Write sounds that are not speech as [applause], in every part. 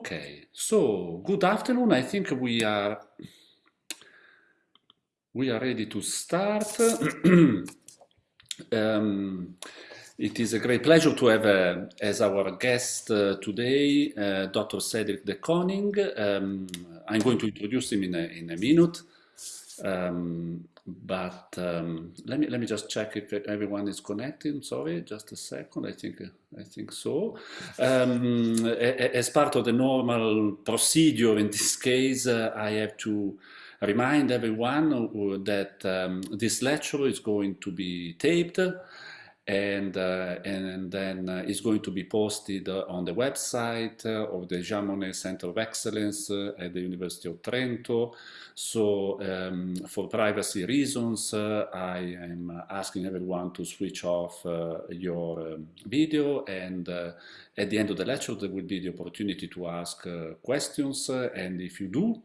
Okay, so good afternoon. I think we are we are ready to start. [clears throat] um, it is a great pleasure to have uh, as our guest uh, today uh, Dr. Cedric de Coning. Um, I'm going to introduce him in a, in a minute. Um, but um, let me let me just check if everyone is connected. Sorry, just a second. I think I think so. Um, as part of the normal procedure in this case, uh, I have to remind everyone that um, this lecture is going to be taped and, uh, and then uh, it's going to be posted uh, on the website of the Jean Monnet Center of Excellence at the University of Trento. So um, for privacy reasons, I am asking everyone to switch off your um, video and at the end of the lecture there will be the opportunity to ask questions and if you do,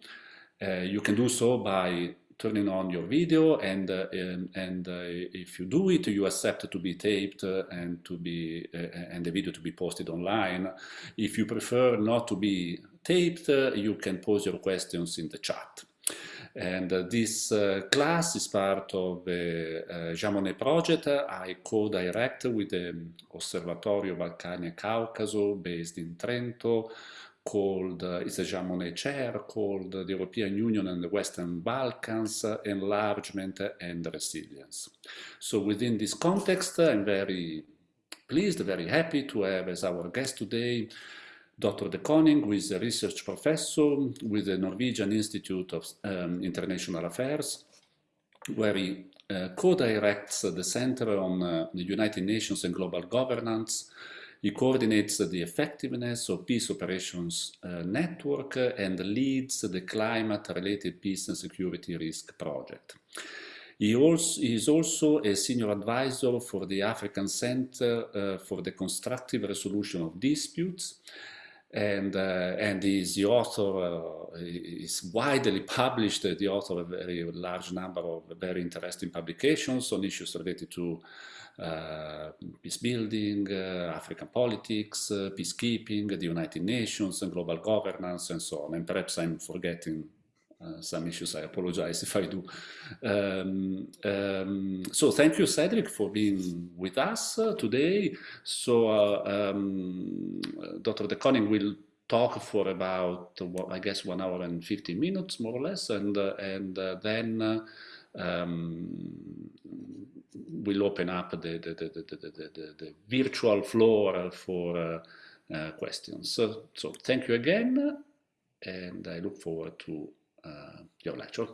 you can do so by turning on your video and uh, and, and uh, if you do it you accept to be taped uh, and to be uh, and the video to be posted online. If you prefer not to be taped uh, you can pose your questions in the chat. And uh, this class is part of the uh, Jean Monnet project. I co-direct with the Osservatorio Balcani Caucaso based in Trento called, uh, it's a Jean Monnet chair called the European Union and the Western Balkans, uh, Enlargement and Resilience. So within this context, I'm very pleased, very happy to have as our guest today Dr. De Coning, who is a research professor with the Norwegian Institute of um, International Affairs, where he uh, co-directs the Center on uh, the United Nations and Global Governance he coordinates the effectiveness of peace operations uh, network and leads the climate-related peace and security risk project. He, also, he, is also a senior advisor for the African Center uh, for the Constructive Resolution of Disputes and uh, and is the author uh, is widely published the author of a very large number of very interesting publications on issues related to uh, peace building, uh, African politics, uh, peacekeeping, the United Nations, and global governance, and so on. And perhaps I'm forgetting uh, some issues. I apologize [laughs] if I do. Um, um, so thank you, Cedric, for being with us uh, today. So uh, um, Dr. De Coning will talk for about, well, I guess, one hour and 15 minutes, more or less, and and then we'll open up the, the, the, the virtual floor for uh, uh, questions. So, so, thank you again, and I look forward to uh, your lecture.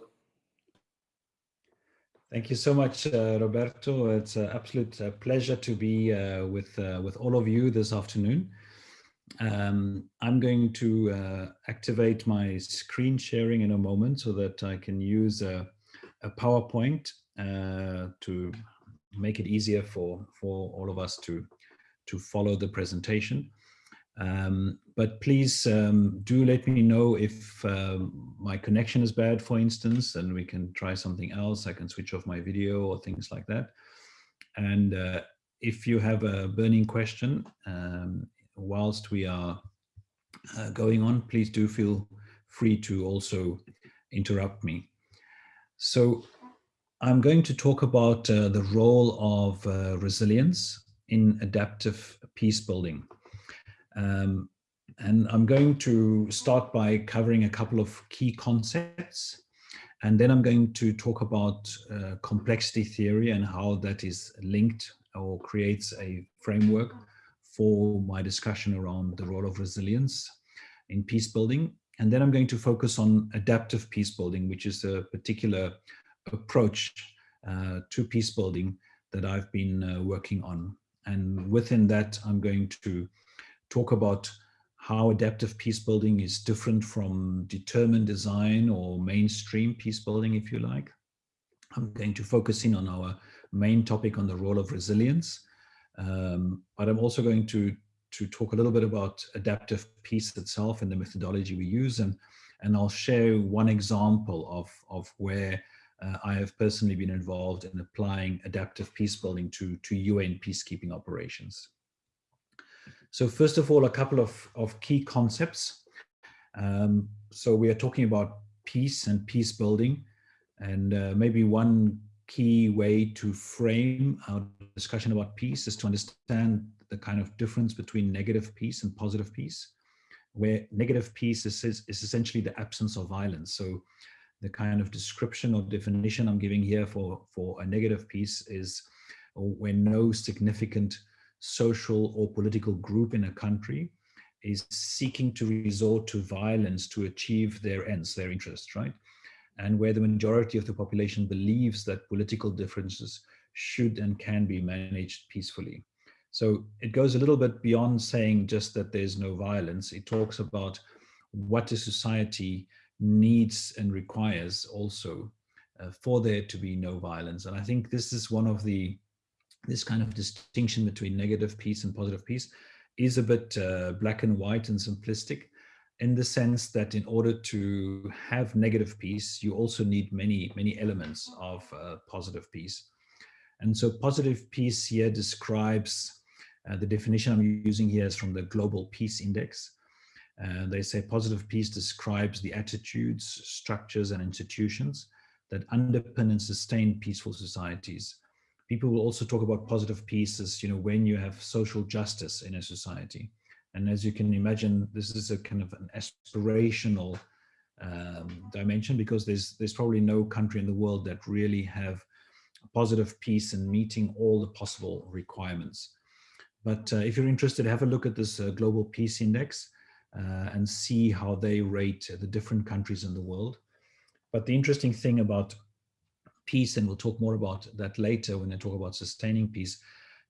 Thank you so much, uh, Roberto. It's an absolute uh, pleasure to be uh, with with all of you this afternoon. Um, I'm going to activate my screen sharing in a moment so that I can use a, a PowerPoint to make it easier for, for all of us to, to follow the presentation. Um, but please um, do let me know if um, my connection is bad, for instance, and we can try something else. I can switch off my video or things like that. And uh, if you have a burning question, um, whilst we are uh, going on, please do feel free to also interrupt me. So I'm going to talk about uh, the role of uh, resilience in adaptive peace building. Um, and I'm going to start by covering a couple of key concepts. And then I'm going to talk about uh, complexity theory and how that is linked or creates a framework for my discussion around the role of resilience in peace building. And then I'm going to focus on adaptive peace building, which is a particular approach uh, to peace building that I've been uh, working on. And within that, I'm going to talk about how adaptive peace building is different from determined design or mainstream peace building, if you like. I'm going to focus in on our main topic on the role of resilience, um, but I'm also going to to talk a little bit about adaptive peace itself and the methodology we use, and and I'll share one example of of where uh, I have personally been involved in applying adaptive peace building to, to UN peacekeeping operations. So first of all, a couple of, of key concepts. Um, so we are talking about peace and peace building. And uh, maybe one key way to frame our discussion about peace is to understand the kind of difference between negative peace and positive peace, where negative peace is, is, is essentially the absence of violence. So the kind of description or definition I'm giving here for, for a negative peace is uh, when no significant social or political group in a country is seeking to resort to violence to achieve their ends, their interests, right? And where the majority of the population believes that political differences should and can be managed peacefully. So it goes a little bit beyond saying just that there's no violence. It talks about what a society needs and requires also uh, for there to be no violence. And I think this is one of the, this kind of distinction between negative peace and positive peace is a bit uh, black and white and simplistic in the sense that in order to have negative peace, you also need many, many elements of uh, positive peace. And so positive peace here describes, uh, the definition I'm using here is from the Global Peace Index. Uh, they say positive peace describes the attitudes, structures, and institutions that underpin and sustain peaceful societies people will also talk about positive peace as, you know, when you have social justice in a society. And as you can imagine, this is a kind of an aspirational um, dimension because there's there's probably no country in the world that really have positive peace and meeting all the possible requirements. But uh, if you're interested, have a look at this uh, Global Peace Index and see how they rate the different countries in the world. But the interesting thing about peace, and we'll talk more about that later when I talk about sustaining peace,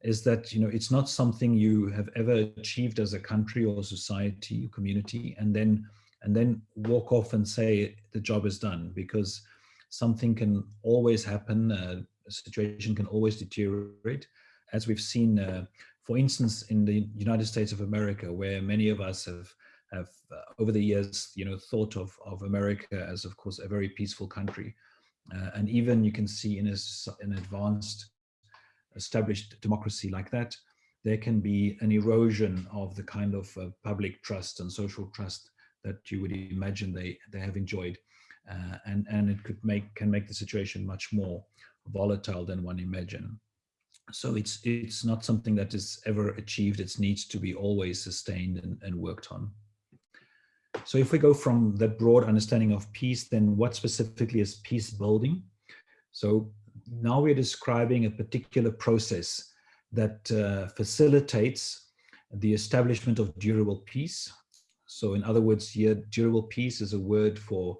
is that you know it's not something you have ever achieved as a country or society, or community, and then and then walk off and say the job is done because something can always happen. Uh, a situation can always deteriorate, as we've seen, uh, for instance, in the United States of America, where many of us have have uh, over the years, you know, thought of of America as, of course, a very peaceful country. Uh, and even you can see in a, an advanced established democracy like that, there can be an erosion of the kind of uh, public trust and social trust that you would imagine they, they have enjoyed. Uh, and, and it could make, can make the situation much more volatile than one imagine. So it's, it's not something that is ever achieved. It needs to be always sustained and, and worked on. So if we go from that broad understanding of peace, then what specifically is peace building? So now we're describing a particular process that uh, facilitates the establishment of durable peace. So in other words, here, durable peace is a word for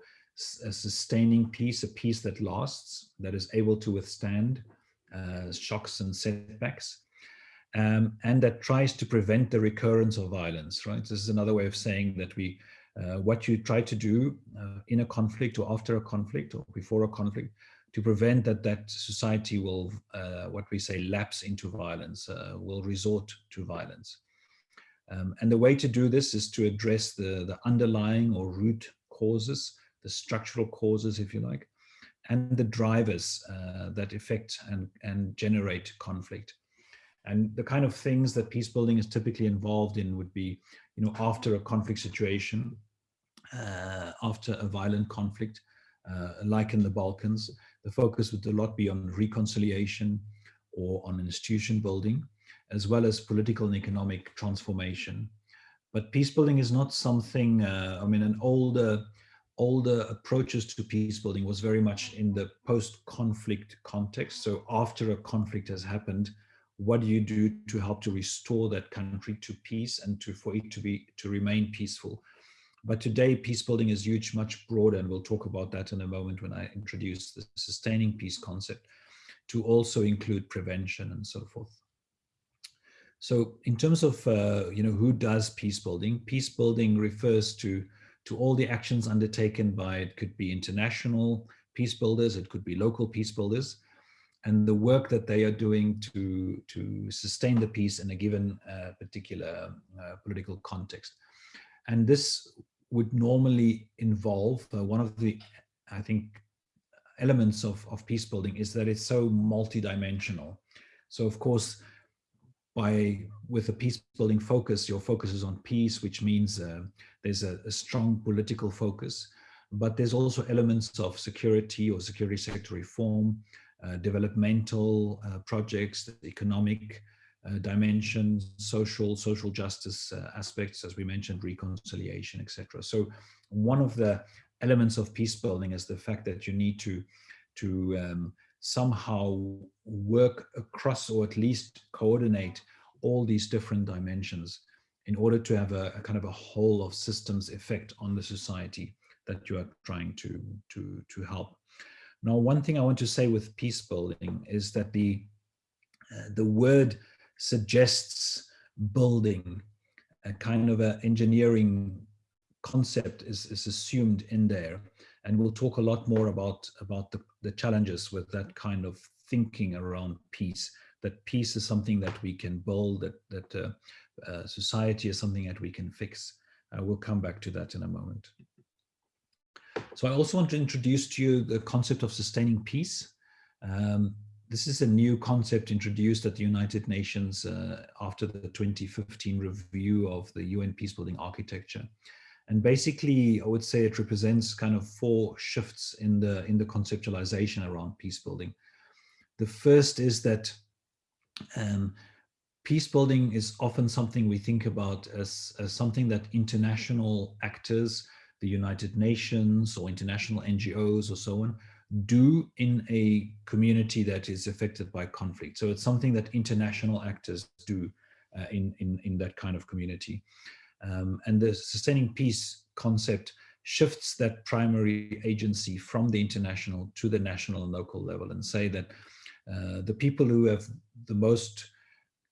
a sustaining peace, a peace that lasts, that is able to withstand uh, shocks and setbacks, um, and that tries to prevent the recurrence of violence, right? This is another way of saying that we what you try to do uh, in a conflict or after a conflict or before a conflict to prevent that that society will, uh, what we say, lapse into violence, uh, will resort to violence. Um, and the way to do this is to address the, the underlying or root causes, the structural causes, if you like, and the drivers uh, that affect and, and generate conflict. And the kind of things that peace building is typically involved in would be, you know, after a conflict situation, uh, after a violent conflict, uh, like in the Balkans, the focus would a lot be on reconciliation or on institution building, as well as political and economic transformation. But peace building is not something, uh, I mean, an older, older approaches to peace building was very much in the post-conflict context. So after a conflict has happened, what do you do to help to restore that country to peace and to for it to be to remain peaceful? But today peace building is huge much broader and we'll talk about that in a moment when i introduce the sustaining peace concept to also include prevention and so forth. So in terms of uh, you know who does peace building peace building refers to to all the actions undertaken by it could be international peace builders it could be local peace builders and the work that they are doing to, to sustain the peace in a given uh, particular uh, political context. And this would normally involve uh, one of the, I think, elements of, of peace building is that it's so multidimensional. So of course, by with a peace building focus, your focus is on peace, which means uh, there's a, a, strong political focus, but there's also elements of security or security sector reform, developmental uh, projects, economic uh, dimensions, social, social justice uh, aspects, as we mentioned, reconciliation, etc. So one of the elements of peace building is the fact that you need to, to um, somehow work across or at least coordinate all these different dimensions in order to have a, a, kind of a whole of systems effect on the society that you are trying to, to, to help. Now, one thing I want to say with peace building is that the, uh, the word suggests building, a kind of an engineering concept is, is assumed in there. And we'll talk a lot more about, about the, the challenges with that kind of thinking around peace, that peace is something that we can build, that, that uh, uh, society is something that we can fix. Uh, we'll come back to that in a moment. So I also want to introduce to you the concept of sustaining peace. Um, this is a new concept introduced at the United Nations uh, after the 2015 review of the UN peacebuilding architecture. And basically, I would say it represents kind of four shifts in the, in the conceptualization around peace building. The first is that um, peace building is often something we think about as, as something that international actors, the United Nations or international NGOs or so on, do in a community that is affected by conflict. So it's something that international actors do uh, in, in, in that kind of community. Um, and the sustaining peace concept shifts that primary agency from the international to the national and local level and say that uh, the people who have the most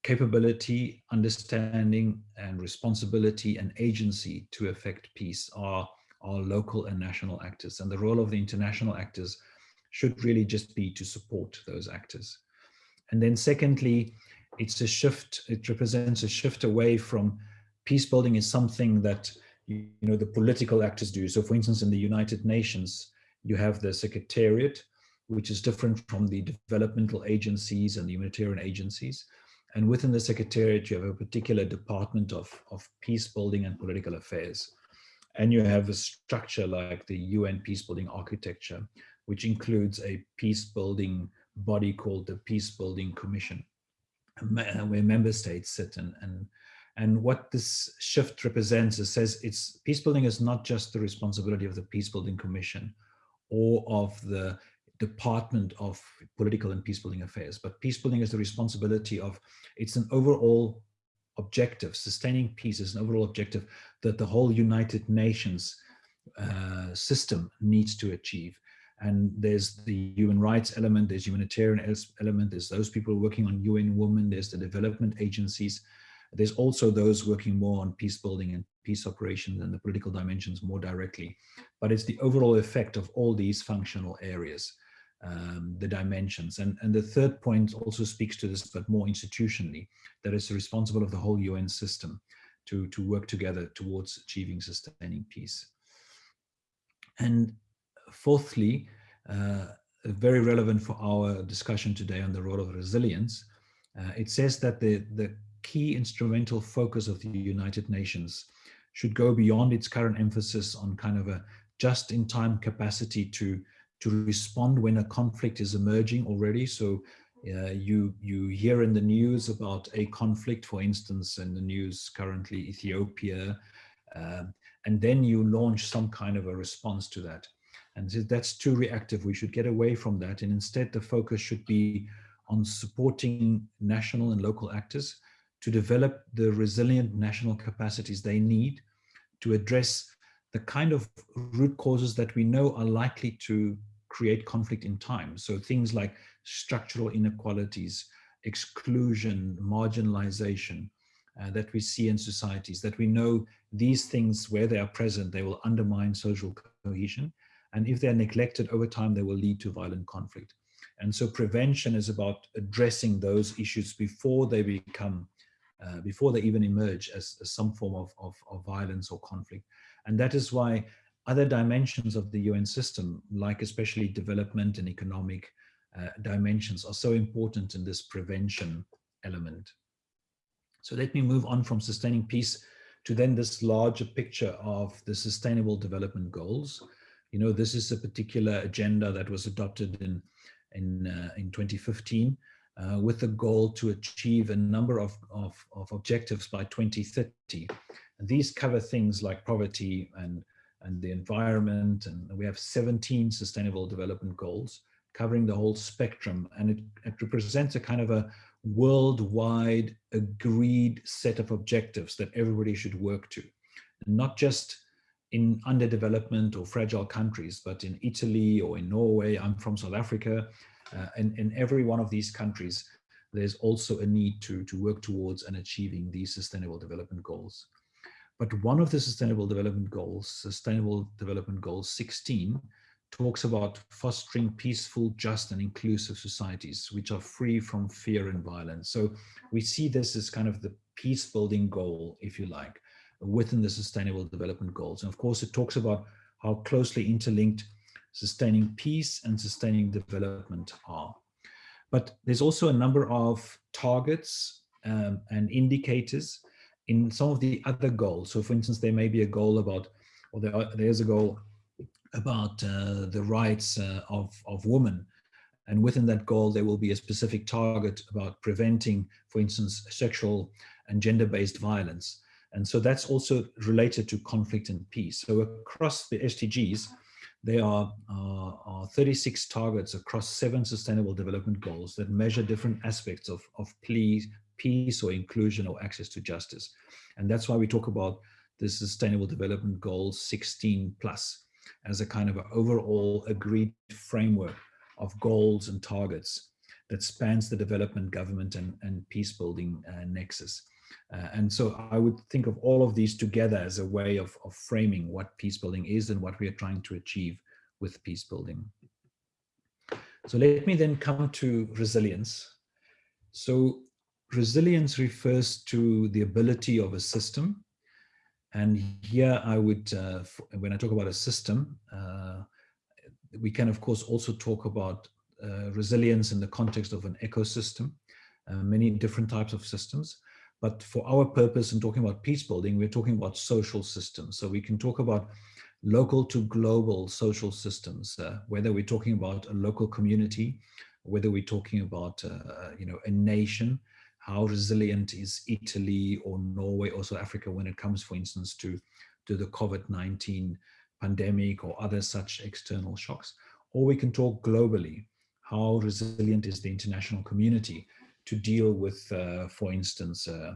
capability, understanding and responsibility and agency to affect peace are, are local and national actors. And the role of the international actors should really just be to support those actors. And then secondly, it's a shift, it represents a shift away from peace building is something that you know the political actors do. So for instance, in the United Nations, you have the Secretariat, which is different from the developmental agencies and the humanitarian agencies. And within the Secretariat, you have a particular department of, of peace building and political affairs. And you have a structure like the UN peacebuilding architecture, which includes a peace building body called the Peace Building Commission, uh, where member states sit. And, and and what this shift represents is says it's peace building is not just the responsibility of the Peace Building Commission or of the Department of Political and Peace Building Affairs, but peace building is the responsibility of, it's an overall objective, sustaining peace is an overall objective that the whole United Nations uh, system needs to achieve. And there's the human rights element, there's humanitarian element, there's those people working on UN Women, there's the development agencies, there's also those working more on peace building and peace operations and the political dimensions more directly. But it's the overall effect of all these functional areas, um, the dimensions. And, and the third point also speaks to this, but more institutionally, that it's responsible of the whole UN system to, to work together towards achieving sustaining peace. And fourthly, uh, very relevant for our discussion today on the role of resilience, uh, it says that the, the key instrumental focus of the United Nations should go beyond its current emphasis on kind of a just-in-time capacity to to respond when a conflict is emerging already. So uh, you you hear in the news about a conflict, for instance, in the news currently Ethiopia, uh, and then you launch some kind of a response to that. And that's too reactive. We should get away from that. And instead, the focus should be on supporting national and local actors to develop the resilient national capacities they need to address the kind of root causes that we know are likely to create conflict in time. So things like structural inequalities, exclusion, marginalization uh, that we see in societies, that we know these things, where they are present, they will undermine social cohesion. And if they're neglected over time, they will lead to violent conflict. And so prevention is about addressing those issues before they become uh, before they even emerge as, as some form of, of, of, violence or conflict. And that is why other dimensions of the UN system, like especially development and economic uh, dimensions are so important in this prevention element. So let me move on from sustaining peace to then this larger picture of the sustainable development goals. You know, this is a particular agenda that was adopted in, in, uh, in 2015 uh, with the goal to achieve a number of, of, of objectives by 2030. And these cover things like poverty and, and the environment. And we have 17 sustainable development goals covering the whole spectrum. And it, it represents a kind of a worldwide agreed set of objectives that everybody should work to. Not just in underdevelopment or fragile countries, but in Italy or in Norway, I'm from South Africa, uh, and in every one of these countries, there's also a need to, to work towards and achieving these sustainable development goals. But one of the sustainable development goals, sustainable development goal 16, talks about fostering peaceful, just and inclusive societies, which are free from fear and violence. So we see this as kind of the peace building goal, if you like, within the sustainable development goals. And of course, it talks about how closely interlinked sustaining peace and sustaining development are. But there's also a number of targets um, and indicators in some of the other goals. So for instance, there may be a goal about, or there are, there's a goal about uh, the rights uh, of, of women. And within that goal, there will be a specific target about preventing, for instance, sexual and gender-based violence. And so that's also related to conflict and peace. So across the SDGs, there are, uh, are 36 targets across seven sustainable development goals that measure different aspects of, of peace, peace or inclusion or access to justice. And that's why we talk about the Sustainable Development Goals 16 plus as a kind of an overall agreed framework of goals and targets that spans the development, government, and, and peace building uh, nexus. Uh, and so I would think of all of these together as a way of, of framing what peace building is and what we are trying to achieve with peace building. So let me then come to resilience. So resilience refers to the ability of a system and here I would, uh, when I talk about a system, uh, we can of course also talk about uh, resilience in the context of an ecosystem, uh, many different types of systems. But for our purpose in talking about peace building, we're talking about social systems. So we can talk about local to global social systems, uh, whether we're talking about a local community, whether we're talking about, uh, you know, a nation, how resilient is Italy or Norway or South Africa when it comes, for instance, to, to the COVID-19 pandemic or other such external shocks. Or we can talk globally, how resilient is the international community to deal with, uh, for instance, uh,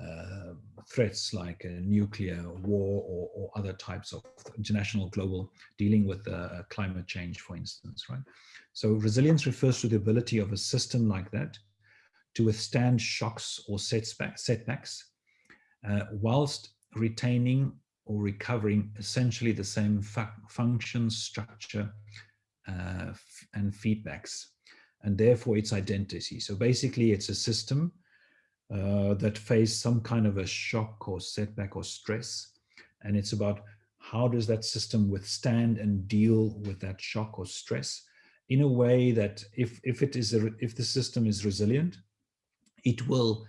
uh, threats like nuclear war or, or, other types of international global dealing with uh, climate change, for instance, right? So resilience refers to the ability of a system like that to withstand shocks or setbacks, uh, whilst retaining or recovering essentially the same fu function, structure, uh, and feedbacks, and therefore its identity. So basically it's a system uh, that face some kind of a shock or setback or stress, and it's about how does that system withstand and deal with that shock or stress in a way that if, if it is a, if the system is resilient, it will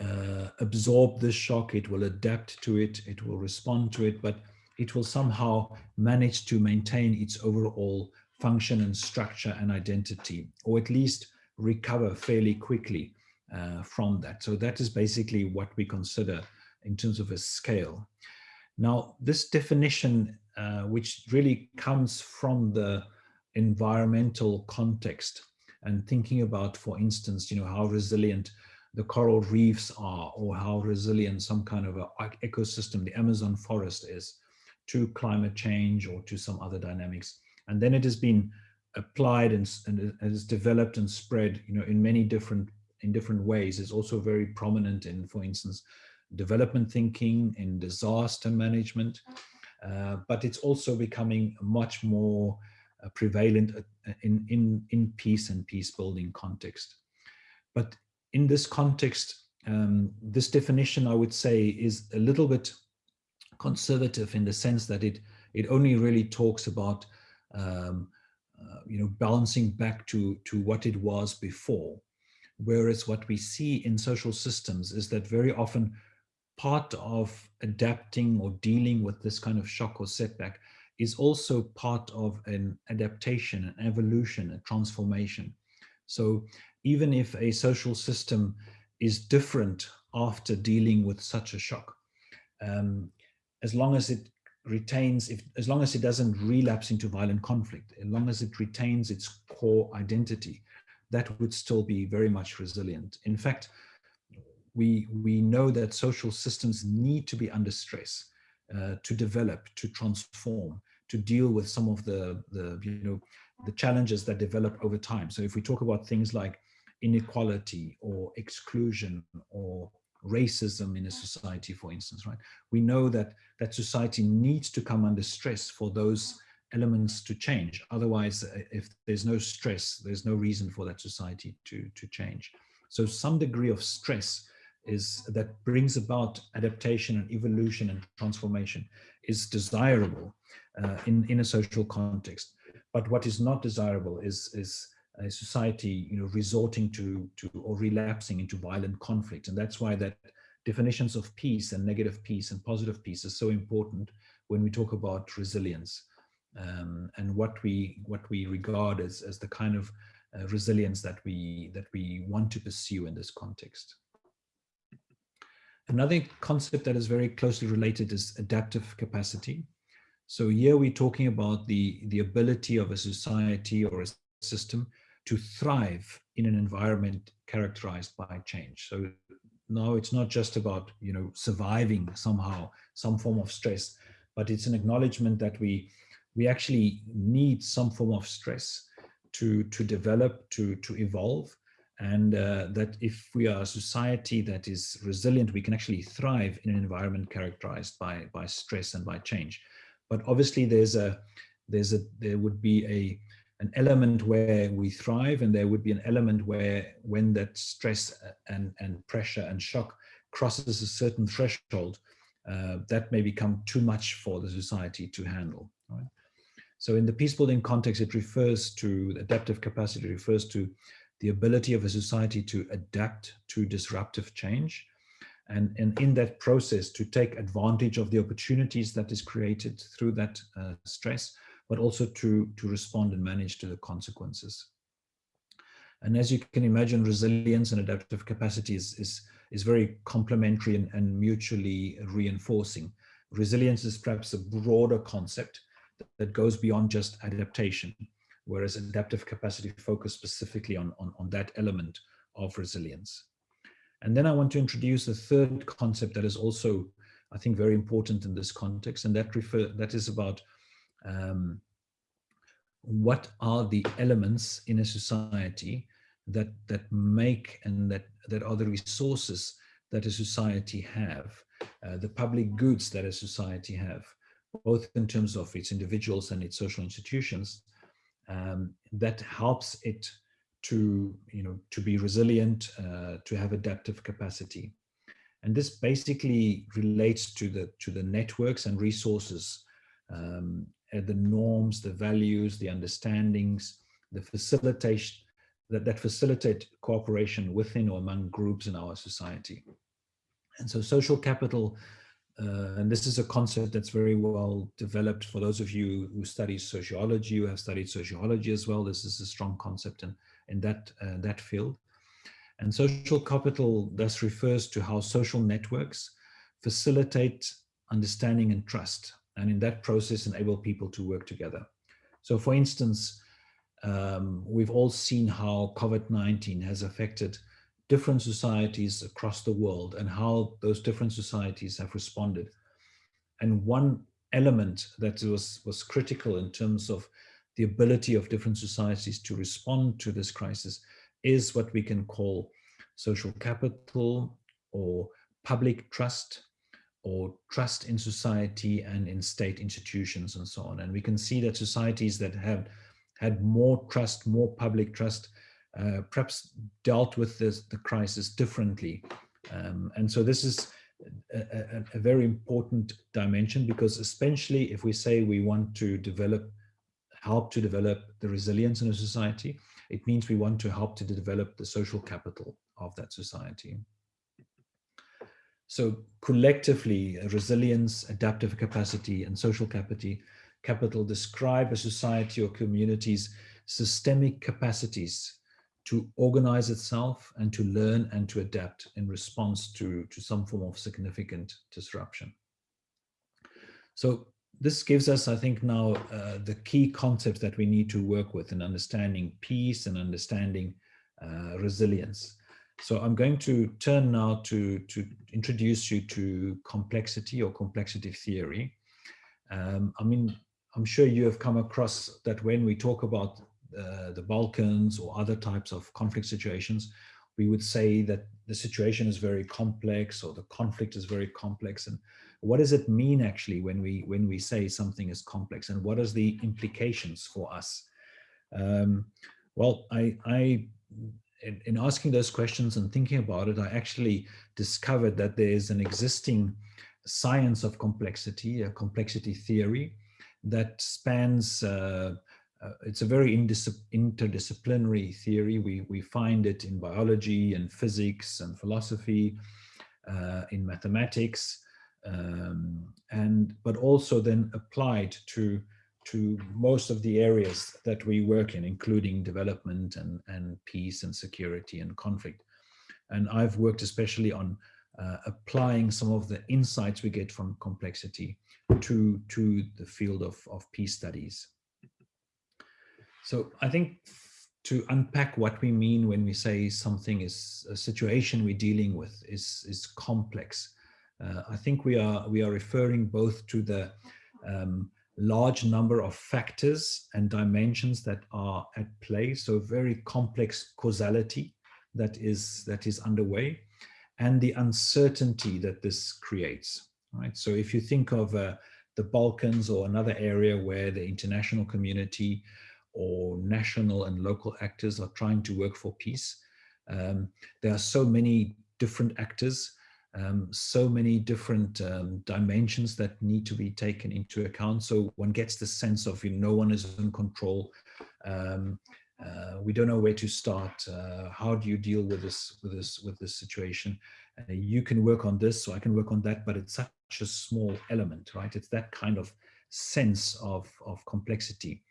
uh, absorb the shock, it will adapt to it, it will respond to it, but it will somehow manage to maintain its overall function and structure and identity, or at least recover fairly quickly uh, from that. So that is basically what we consider in terms of a scale. Now, this definition, uh, which really comes from the environmental context and thinking about, for instance, you know, how resilient the coral reefs are or how resilient some kind of ecosystem, the Amazon forest is to climate change or to some other dynamics. And then it has been applied and, and has developed and spread, you know, in many different in different ways. It's also very prominent in, for instance, development thinking, in disaster management, uh, but it's also becoming much more prevalent uh, in, in, in peace and peace building context. But in this context, um, this definition, I would say, is a little bit conservative in the sense that it, it only really talks about, um, uh, you know, balancing back to, to what it was before. Whereas what we see in social systems is that very often part of adapting or dealing with this kind of shock or setback is also part of an adaptation, an evolution, a transformation. So even if a social system is different after dealing with such a shock, um, as long as it retains, if, as long as it doesn't relapse into violent conflict, as long as it retains its core identity, that would still be very much resilient. In fact, we, we know that social systems need to be under stress uh, to develop, to transform, to deal with some of the, the, you know, the challenges that develop over time. So if we talk about things like inequality or exclusion or racism in a society, for instance, right? We know that that society needs to come under stress for those elements to change. Otherwise, uh, if there's no stress, there's no reason for that society to, to change. So some degree of stress is that brings about adaptation and evolution and transformation is desirable uh, in, in a social context. But what is not desirable is, is a society you know, resorting to, to or relapsing into violent conflict. And that's why that definitions of peace and negative peace and positive peace is so important when we talk about resilience um, and what we what we regard as, as the kind of uh, resilience that we that we want to pursue in this context. Another concept that is very closely related is adaptive capacity. So here we're talking about the, the ability of a society or a system to thrive in an environment characterized by change. So now it's not just about, you know, surviving somehow, some form of stress, but it's an acknowledgement that we, we actually need some form of stress to, to develop, to, to evolve, and uh, that if we are a society that is resilient, we can actually thrive in an environment characterized by, by stress and by change. But obviously there's a, there's a, there would be a, an element where we thrive and there would be an element where when that stress and, and pressure and shock crosses a certain threshold, uh, that may become too much for the society to handle. Right? So in the peace building context, it refers to adaptive capacity, refers to the ability of a society to adapt to disruptive change. And, and in that process, to take advantage of the opportunities that is created through that uh, stress, but also to, to respond and manage to the consequences. And as you can imagine, resilience and adaptive capacity is, is, is very complementary and, and mutually reinforcing. Resilience is perhaps a broader concept that goes beyond just adaptation whereas adaptive capacity focus specifically on, on, on that element of resilience. And then I want to introduce a third concept that is also, I think, very important in this context, and that refer that is about um, what are the elements in a society that that make and that that are the resources that a society have, uh, the public goods that a society have, both in terms of its individuals and its social institutions, um, that helps it to, you know, to be resilient, uh, to have adaptive capacity. And this basically relates to the, to the networks and resources, um, the norms, the values, the understandings, the facilitation, that, that facilitate cooperation within or among groups in our society. And so social capital uh, and this is a concept that's very well developed for those of you who study sociology, who have studied sociology as well. This is a strong concept in, in that, uh, that field. And social capital thus refers to how social networks facilitate understanding and trust, and in that process enable people to work together. So for instance, um, we've all seen how COVID-19 has affected different societies across the world and how those different societies have responded. And one element that was, was critical in terms of the ability of different societies to respond to this crisis is what we can call social capital or public trust or trust in society and in state institutions and so on. And we can see that societies that have had more trust, more public trust, uh, perhaps dealt with this, the crisis differently. Um, and so this is a, a, a, very important dimension because especially if we say we want to develop, help to develop the resilience in a society, it means we want to help to develop the social capital of that society. So collectively, resilience, adaptive capacity, and social capital describe a society or community's systemic capacities to organize itself and to learn and to adapt in response to, to some form of significant disruption. So this gives us, I think now, uh, the key concepts that we need to work with in understanding peace and understanding uh, resilience. So I'm going to turn now to, to introduce you to complexity or complexity theory. Um, I mean, I'm sure you have come across that when we talk about uh, the Balkans or other types of conflict situations, we would say that the situation is very complex or the conflict is very complex. And what does it mean actually when we when we say something is complex and what are the implications for us? Um, well, I, I in, in, asking those questions and thinking about it, I actually discovered that there is an existing science of complexity, a complexity theory that spans uh, it's a very interdisciplinary theory. We, we find it in biology and physics and philosophy, uh, in mathematics, um, and but also then applied to to most of the areas that we work in, including development and, and peace and security and conflict. And I've worked especially on uh, applying some of the insights we get from complexity to, to the field of, of peace studies. So I think to unpack what we mean when we say something is a situation we're dealing with is, is complex. Uh, I think we are, we are referring both to the um, large number of factors and dimensions that are at play. So very complex causality that is, that is underway and the uncertainty that this creates. Right. So if you think of uh, the Balkans or another area where the international community or national and local actors are trying to work for peace. Um, there are so many different actors, um, so many different um, dimensions that need to be taken into account. So one gets the sense of you know, no one is in control. Um, uh, we don't know where to start. Uh, how do you deal with this with this with this situation? Uh, you can work on this, so I can work on that, but it's such a small element, right? It's that kind of sense of of complexity.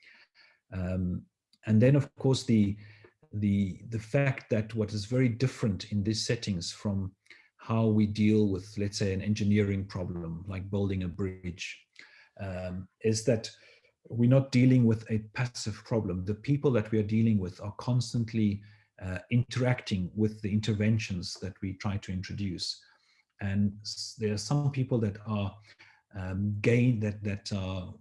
Um, and then, of course, the, the, the fact that what is very different in these settings from how we deal with, let's say, an engineering problem, like building a bridge, um, is that we're not dealing with a passive problem. The people that we are dealing with are constantly uh, interacting with the interventions that we try to introduce. And there are some people that are um, gain that that are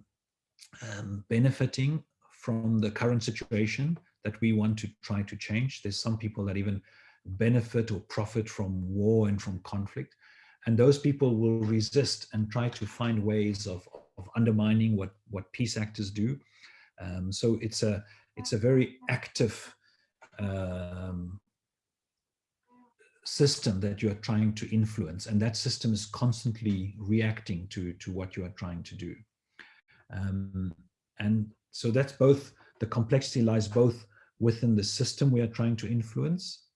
um, benefiting from the current situation that we want to try to change. There's some people that even benefit or profit from war and from conflict. And those people will resist and try to find ways of, of undermining what, what peace actors do. Um, so it's a, it's a very active um, system that you are trying to influence. And that system is constantly reacting to, to what you are trying to do. Um, and so that's both, the complexity lies both within the system we are trying to influence,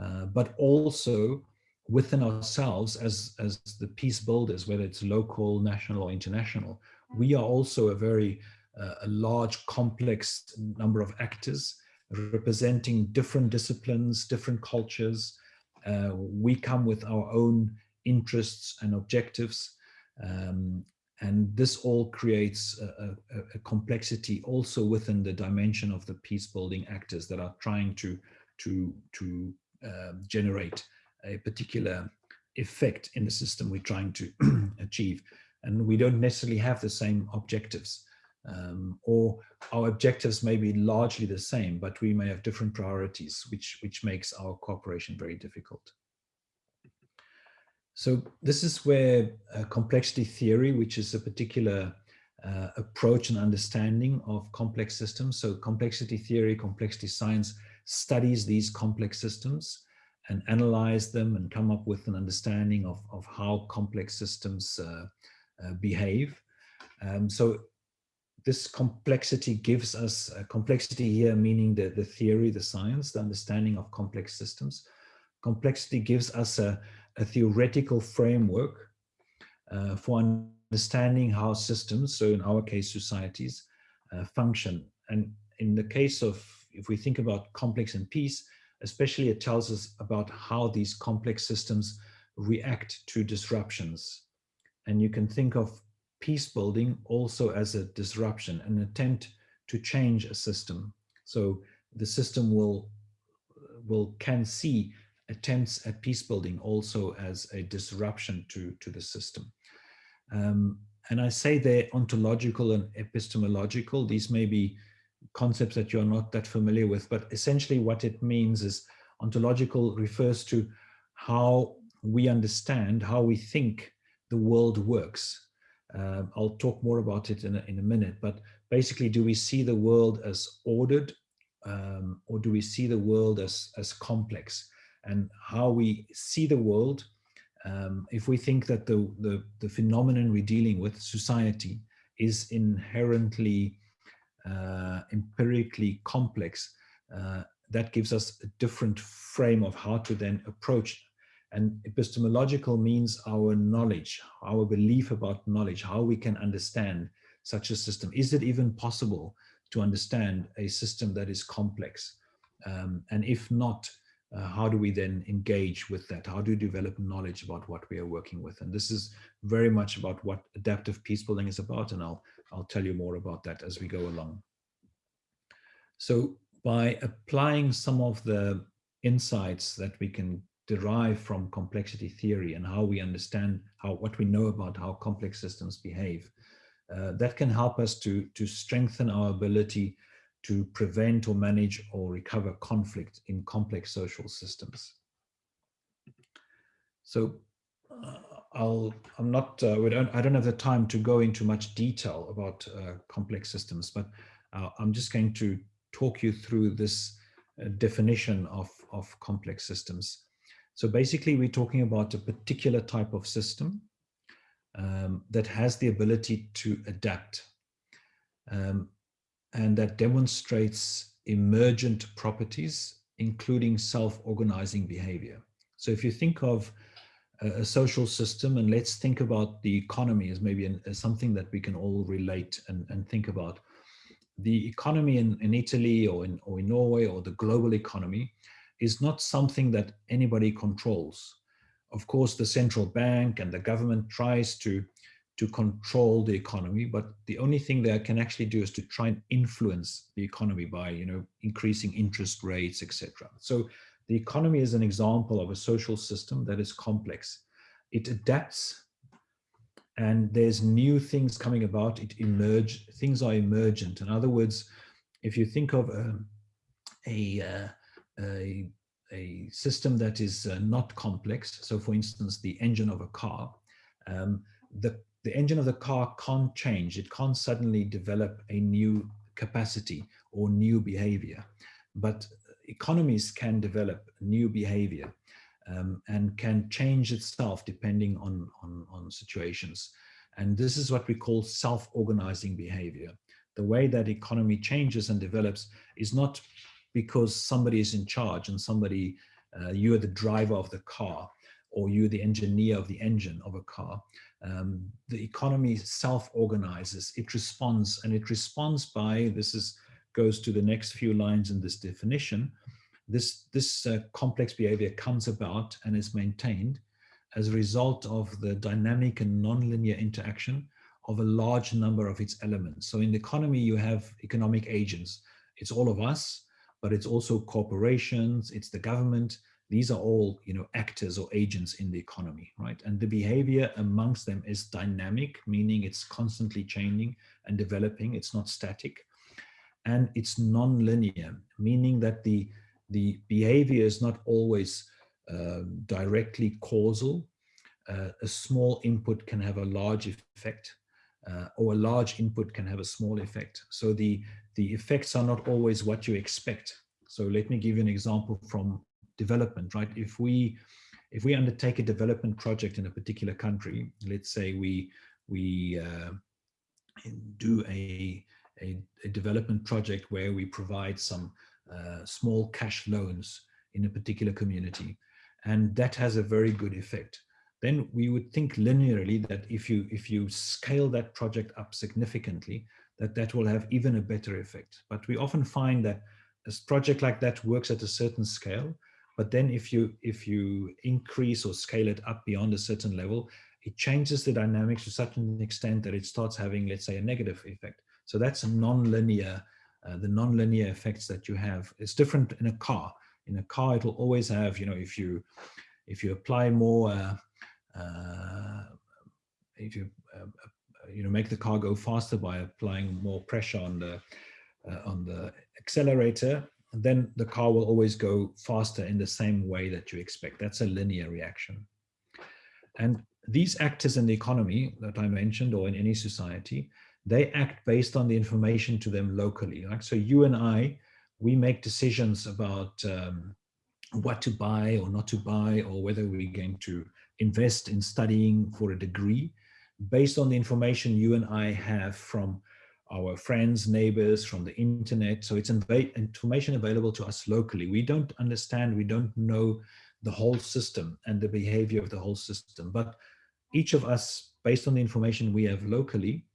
uh, but also within ourselves as, as the peace builders, whether it's local, national or international. We are also a very uh, a large, complex number of actors representing different disciplines, different cultures. Uh, we come with our own interests and objectives. Um, and this all creates a, a, a, complexity also within the dimension of the peace building actors that are trying to, to, to uh, generate a particular effect in the system we're trying to [clears throat] achieve. And we don't necessarily have the same objectives. Um, or our objectives may be largely the same, but we may have different priorities, which, which makes our cooperation very difficult. So this is where uh, complexity theory, which is a particular uh, approach and understanding of complex systems. So complexity theory, complexity science studies these complex systems and analyze them and come up with an understanding of, of how complex systems uh, uh behave. Um, so this complexity gives us complexity here, meaning the, the theory, the science, the understanding of complex systems. Complexity gives us a, a theoretical framework uh, for understanding how systems, so in our case, societies, uh, function. And in the case of, if we think about complex and peace, especially it tells us about how these complex systems react to disruptions. And you can think of peace building also as a disruption, an attempt to change a system. So the system will, will can see attempts at peace building also as a disruption to, to the system. Um, and I say they're ontological and epistemological. These may be concepts that you're not that familiar with, but essentially what it means is ontological refers to how we understand, how we think the world works. Uh, I'll talk more about it in a, in a minute, but basically, do we see the world as ordered um, or do we see the world as, as complex? And how we see the world, um, if we think that the, the, the phenomenon we're dealing with, society, is inherently uh, empirically complex, uh, that gives us a different frame of how to then approach. And epistemological means our knowledge, our belief about knowledge, how we can understand such a system. Is it even possible to understand a system that is complex? Um, and if not, uh, how do we then engage with that? How do we develop knowledge about what we are working with? And this is very much about what adaptive peace building is about. And I'll, I'll tell you more about that as we go along. So by applying some of the insights that we can derive from complexity theory and how we understand how what we know about how complex systems behave, uh, that can help us to, to strengthen our ability to prevent or manage or recover conflict in complex social systems. So uh, I'll, I'm not, uh, we don't, I don't have the time to go into much detail about uh, complex systems, but uh, I'm just going to talk you through this uh, definition of, of complex systems. So basically we're talking about a particular type of system um, that has the ability to adapt um, and that demonstrates emergent properties, including self-organizing behavior. So if you think of a, social system, and let's think about the economy as maybe an, as something that we can all relate and, and think about. The economy in, in Italy or in, or in Norway or the global economy is not something that anybody controls. Of course, the central bank and the government tries to to control the economy, but the only thing they can actually do is to try and influence the economy by, you know, increasing interest rates, etc. So the economy is an example of a social system that is complex. It adapts and there's new things coming about. It emerge, things are emergent. In other words, if you think of um, a, uh, a, a, system that is uh, not complex, so for instance, the engine of a car, um, the the engine of the car can't change. It can't suddenly develop a new capacity or new behavior. But economies can develop new behavior um, and can change itself depending on, on, on situations. And this is what we call self-organizing behavior. The way that economy changes and develops is not because somebody is in charge and somebody, uh, you're the driver of the car or you're the engineer of the engine of a car um, the economy self-organizes, it responds, and it responds by, this is goes to the next few lines in this definition, this, this uh, complex behavior comes about and is maintained as a result of the dynamic and nonlinear interaction of a large number of its elements. So in the economy, you have economic agents. It's all of us, but it's also corporations, it's the government, these are all you know actors or agents in the economy right? And the behavior amongst them is dynamic meaning it's constantly changing and developing. It's not static. And it's non-linear meaning that the the behavior is not always uh, directly causal. Uh, a small input can have a large effect uh, or a large input can have a small effect. So the the effects are not always what you expect. So let me give you an example from development, right? If we if we undertake a development project in a particular country, let's say we we uh, do a a, a development project where we provide some uh, small cash loans in a particular community. And that has a very good effect. Then we would think linearly that if you if you scale that project up significantly, that that will have even a better effect. But we often find that a project like that works at a certain scale, but then if you if you increase or scale it up beyond a certain level, it changes the dynamics to such an extent that it starts having, let's say, a negative effect. So that's a non-linear, uh, the non-linear effects that you have. It's different in a car. In a car, it'll always have, you know, if you if you apply more, uh, uh, if you uh, you know make the car go faster by applying more pressure on the uh, on the accelerator, then the car will always go faster in the same way that you expect. That's a linear reaction. And these actors in the economy that I mentioned or in any society, they act based on the information to them locally. Like so you and I, we make decisions about um, what to buy or not to buy or whether we're going to invest in studying for a degree based on the information you and I have from our friends, neighbors, from the internet. So it's information available to us locally. We don't understand, we don't know the whole system and the behavior of the whole system. But each of us, based on the information we have locally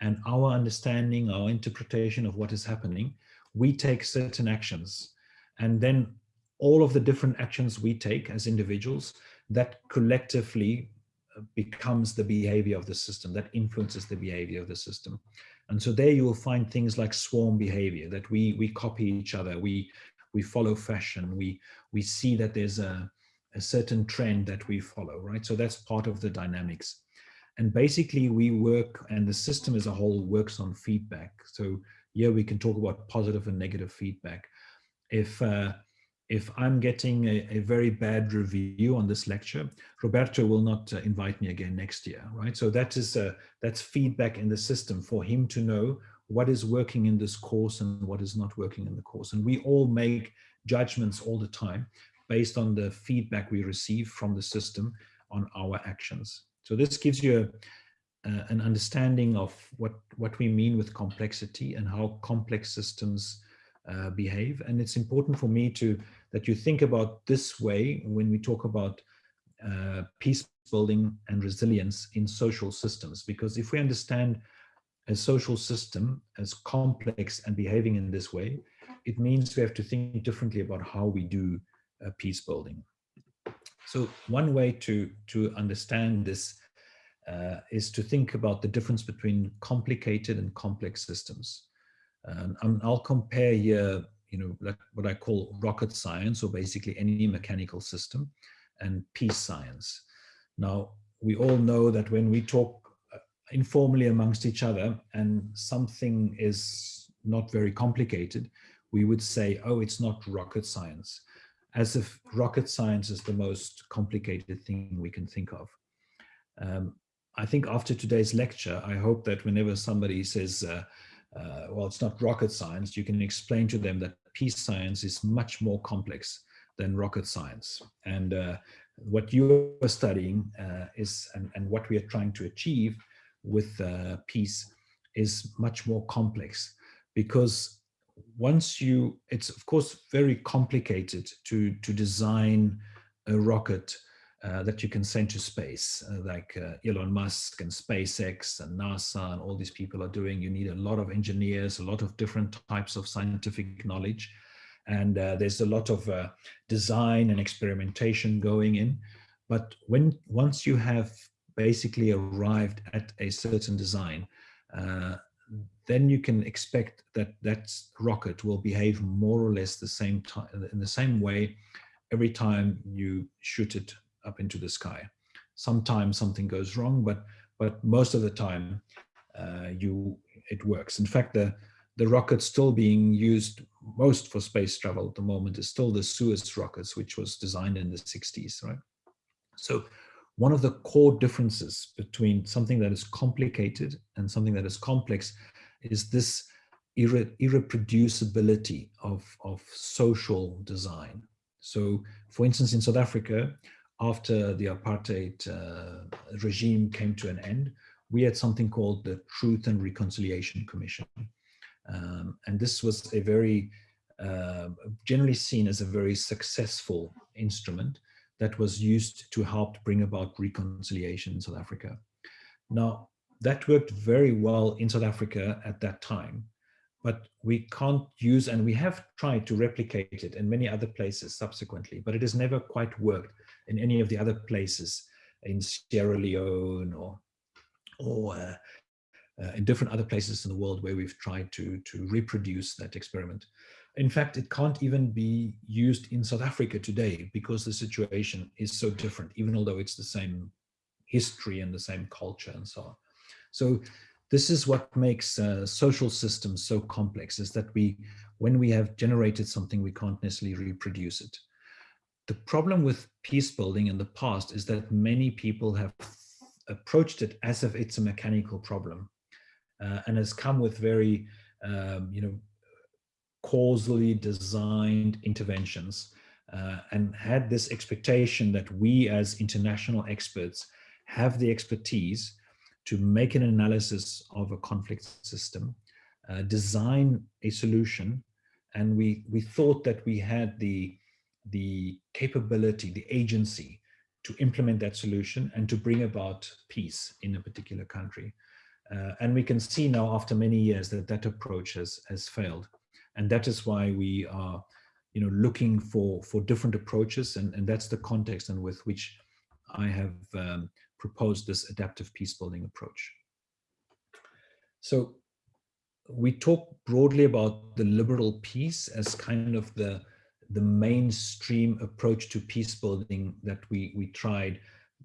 and our understanding, our interpretation of what is happening, we take certain actions. And then all of the different actions we take as individuals, that collectively uh, becomes the behavior of the system, that influences the behavior of the system. And so there you will find things like swarm behavior, that we, we copy each other, we, we follow fashion, we, we see that there's a, a certain trend that we follow, right? So that's part of the dynamics. And basically we work, and the system as a whole works on feedback. So here we can talk about positive and negative feedback. If uh, if I'm getting a, a, very bad review on this lecture, Roberto will not uh, invite me again next year, right? So that is uh, that's feedback in the system for him to know what is working in this course and what is not working in the course. And we all make judgments all the time based on the feedback we receive from the system on our actions. So this gives you a, uh, an understanding of what, what we mean with complexity and how complex systems uh, behave. And it's important for me to that you think about this way when we talk about uh, peace building and resilience in social systems. Because if we understand a social system as complex and behaving in this way, it means we have to think differently about how we do uh, peace building. So one way to, to understand this uh, is to think about the difference between complicated and complex systems. Um, I'll compare here, you know, like what I call rocket science, or basically any mechanical system, and peace science. Now, we all know that when we talk uh, informally amongst each other and something is not very complicated, we would say, oh, it's not rocket science, as if rocket science is the most complicated thing we can think of. Um, I think after today's lecture, I hope that whenever somebody says, uh, uh, well, it's not rocket science, you can explain to them that peace science is much more complex than rocket science. And uh, what you are studying uh, is, and, and, what we are trying to achieve with uh, peace is much more complex because once you, it's of course very complicated to, to design a rocket uh, that you can send to space, uh, like uh, Elon Musk and SpaceX and NASA and all these people are doing. You need a lot of engineers, a lot of different types of scientific knowledge. And uh, there's a lot of uh, design and experimentation going in. But when once you have basically arrived at a certain design, uh, then you can expect that that rocket will behave more or less the same time in the same way every time you shoot it up into the sky. Sometimes something goes wrong, but but most of the time uh, you it works. In fact, the the rocket still being used most for space travel at the moment is still the Soyuz rockets, which was designed in the 60s, right? So one of the core differences between something that is complicated and something that is complex is this irre irreproducibility of, of social design. So for instance, in South Africa, after the apartheid uh, regime came to an end, we had something called the Truth and Reconciliation Commission. Um, and this was a very, uh, generally seen as a very successful instrument that was used to help bring about reconciliation in South Africa. Now, that worked very well in South Africa at that time, but we can't use, and we have tried to replicate it in many other places subsequently, but it has never quite worked in any of the other places in Sierra Leone or, or uh, uh, in different other places in the world where we've tried to, to reproduce that experiment. In fact, it can't even be used in South Africa today because the situation is so different, even although it's the same history and the same culture and so on. So this is what makes uh, social systems so complex is that we, when we have generated something, we can't necessarily reproduce it. The problem with peace building in the past is that many people have approached it as if it's a mechanical problem uh, and has come with very, um, you know, causally designed interventions uh, and had this expectation that we as international experts have the expertise to make an analysis of a conflict system, uh, design a solution, and we, we thought that we had the, the capability, the agency to implement that solution and to bring about peace in a particular country. Uh, and we can see now after many years that that approach has, has failed. And that is why we are you know, looking for, for different approaches. And, and that's the context and with which I have um, proposed this adaptive peace building approach. So we talk broadly about the liberal peace as kind of the, the mainstream approach to peace building that we, we tried,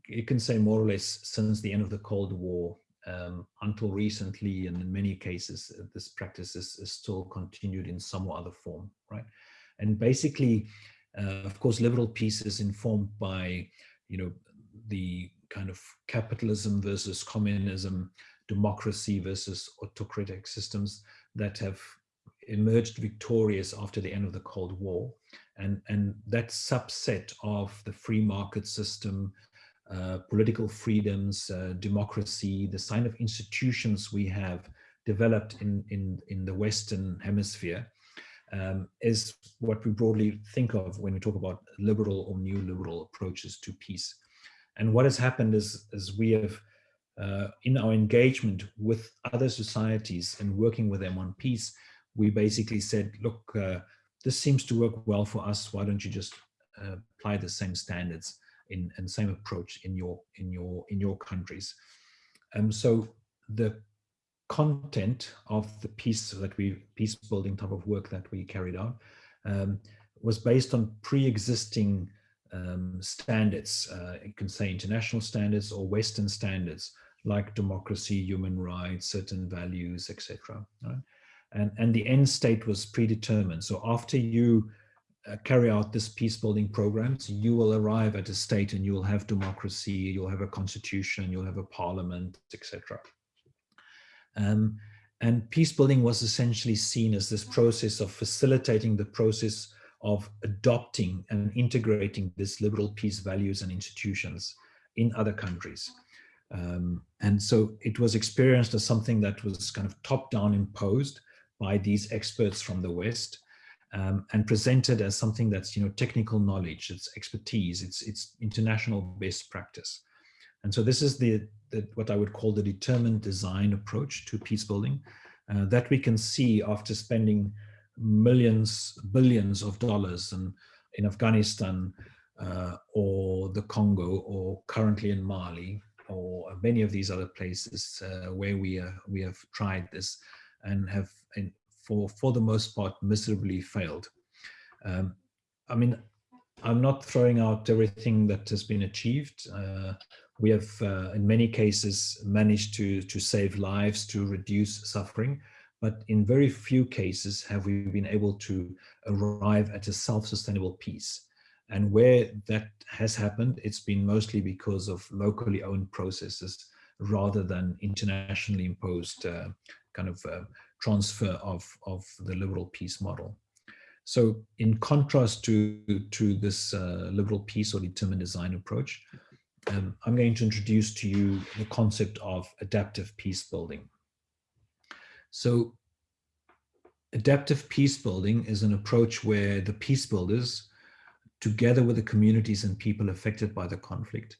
you can say more or less since the end of the Cold War um, until recently, and in many cases, uh, this practice is, is, still continued in some or other form, right? And basically, uh, of course, liberal peace is informed by, you know, the kind of capitalism versus communism, democracy versus autocratic systems that have emerged victorious after the end of the Cold War. And, and that subset of the free market system, uh, political freedoms, uh, democracy, the sign of institutions we have developed in, in, in the Western hemisphere um, is what we broadly think of when we talk about liberal or new liberal approaches to peace. And what has happened is, is we have, uh, in our engagement with other societies and working with them on peace, we basically said, look, uh, this seems to work well for us. Why don't you just uh, apply the same standards? in and same approach in your in your in your countries. Um, so the content of the piece that we peace building type of work that we carried out um, was based on pre-existing um, standards. Uh, you can say international standards or Western standards like democracy, human rights, certain values, etc. Right? And and the end state was predetermined. So after you uh, carry out this peace building programs, you will arrive at a state and you will have democracy, you'll have a constitution, you'll have a parliament, etc. Um, and peace building was essentially seen as this process of facilitating the process of adopting and integrating these liberal peace values and institutions in other countries. Um, and so it was experienced as something that was kind of top down imposed by these experts from the West um, and presented as something that's you know technical knowledge, it's expertise, it's it's international best practice. And so this is the, the what I would call the determined design approach to peace building uh, that we can see after spending millions, billions of dollars and in Afghanistan uh, or the Congo or currently in Mali or many of these other places uh, where we, uh, we have tried this and have for, for the most part, miserably failed. Um, I mean, I'm not throwing out everything that has been achieved. Uh, we have, uh, in many cases, managed to, to save lives, to reduce suffering, but in very few cases have we been able to arrive at a self-sustainable peace. And where that has happened, it's been mostly because of locally owned processes rather than internationally imposed uh, kind of uh, transfer of, of the liberal peace model. So in contrast to, to this uh, liberal peace or determined design approach, um, I'm going to introduce to you the concept of adaptive peace building. So adaptive peace building is an approach where the peace builders, together with the communities and people affected by the conflict,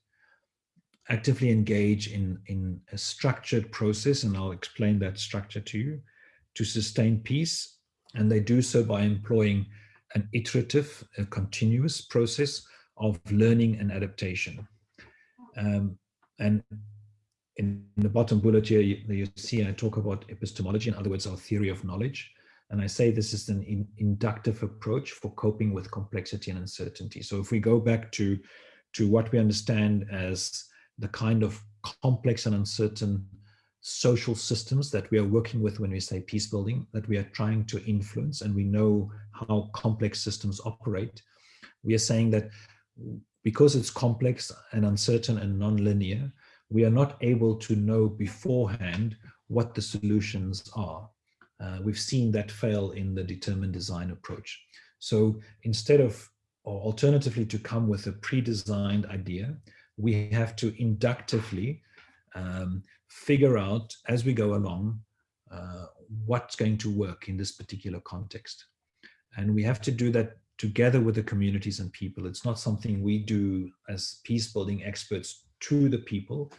actively engage in, in a structured process, and I'll explain that structure to you, to sustain peace. And they do so by employing an iterative, a continuous process of learning and adaptation. Um, and in the bottom bullet here, you, you, see I talk about epistemology, in other words, our theory of knowledge. And I say this is an in, inductive approach for coping with complexity and uncertainty. So if we go back to, to what we understand as the kind of complex and uncertain social systems that we are working with when we say peace building, that we are trying to influence, and we know how complex systems operate. We are saying that because it's complex and uncertain and non-linear, we are not able to know beforehand what the solutions are. Uh, we've seen that fail in the determined design approach. So instead of, or alternatively to come with a pre-designed idea, we have to inductively um, figure out as we go along uh, what's going to work in this particular context. And we have to do that together with the communities and people. It's not something we do as peace building experts to the people,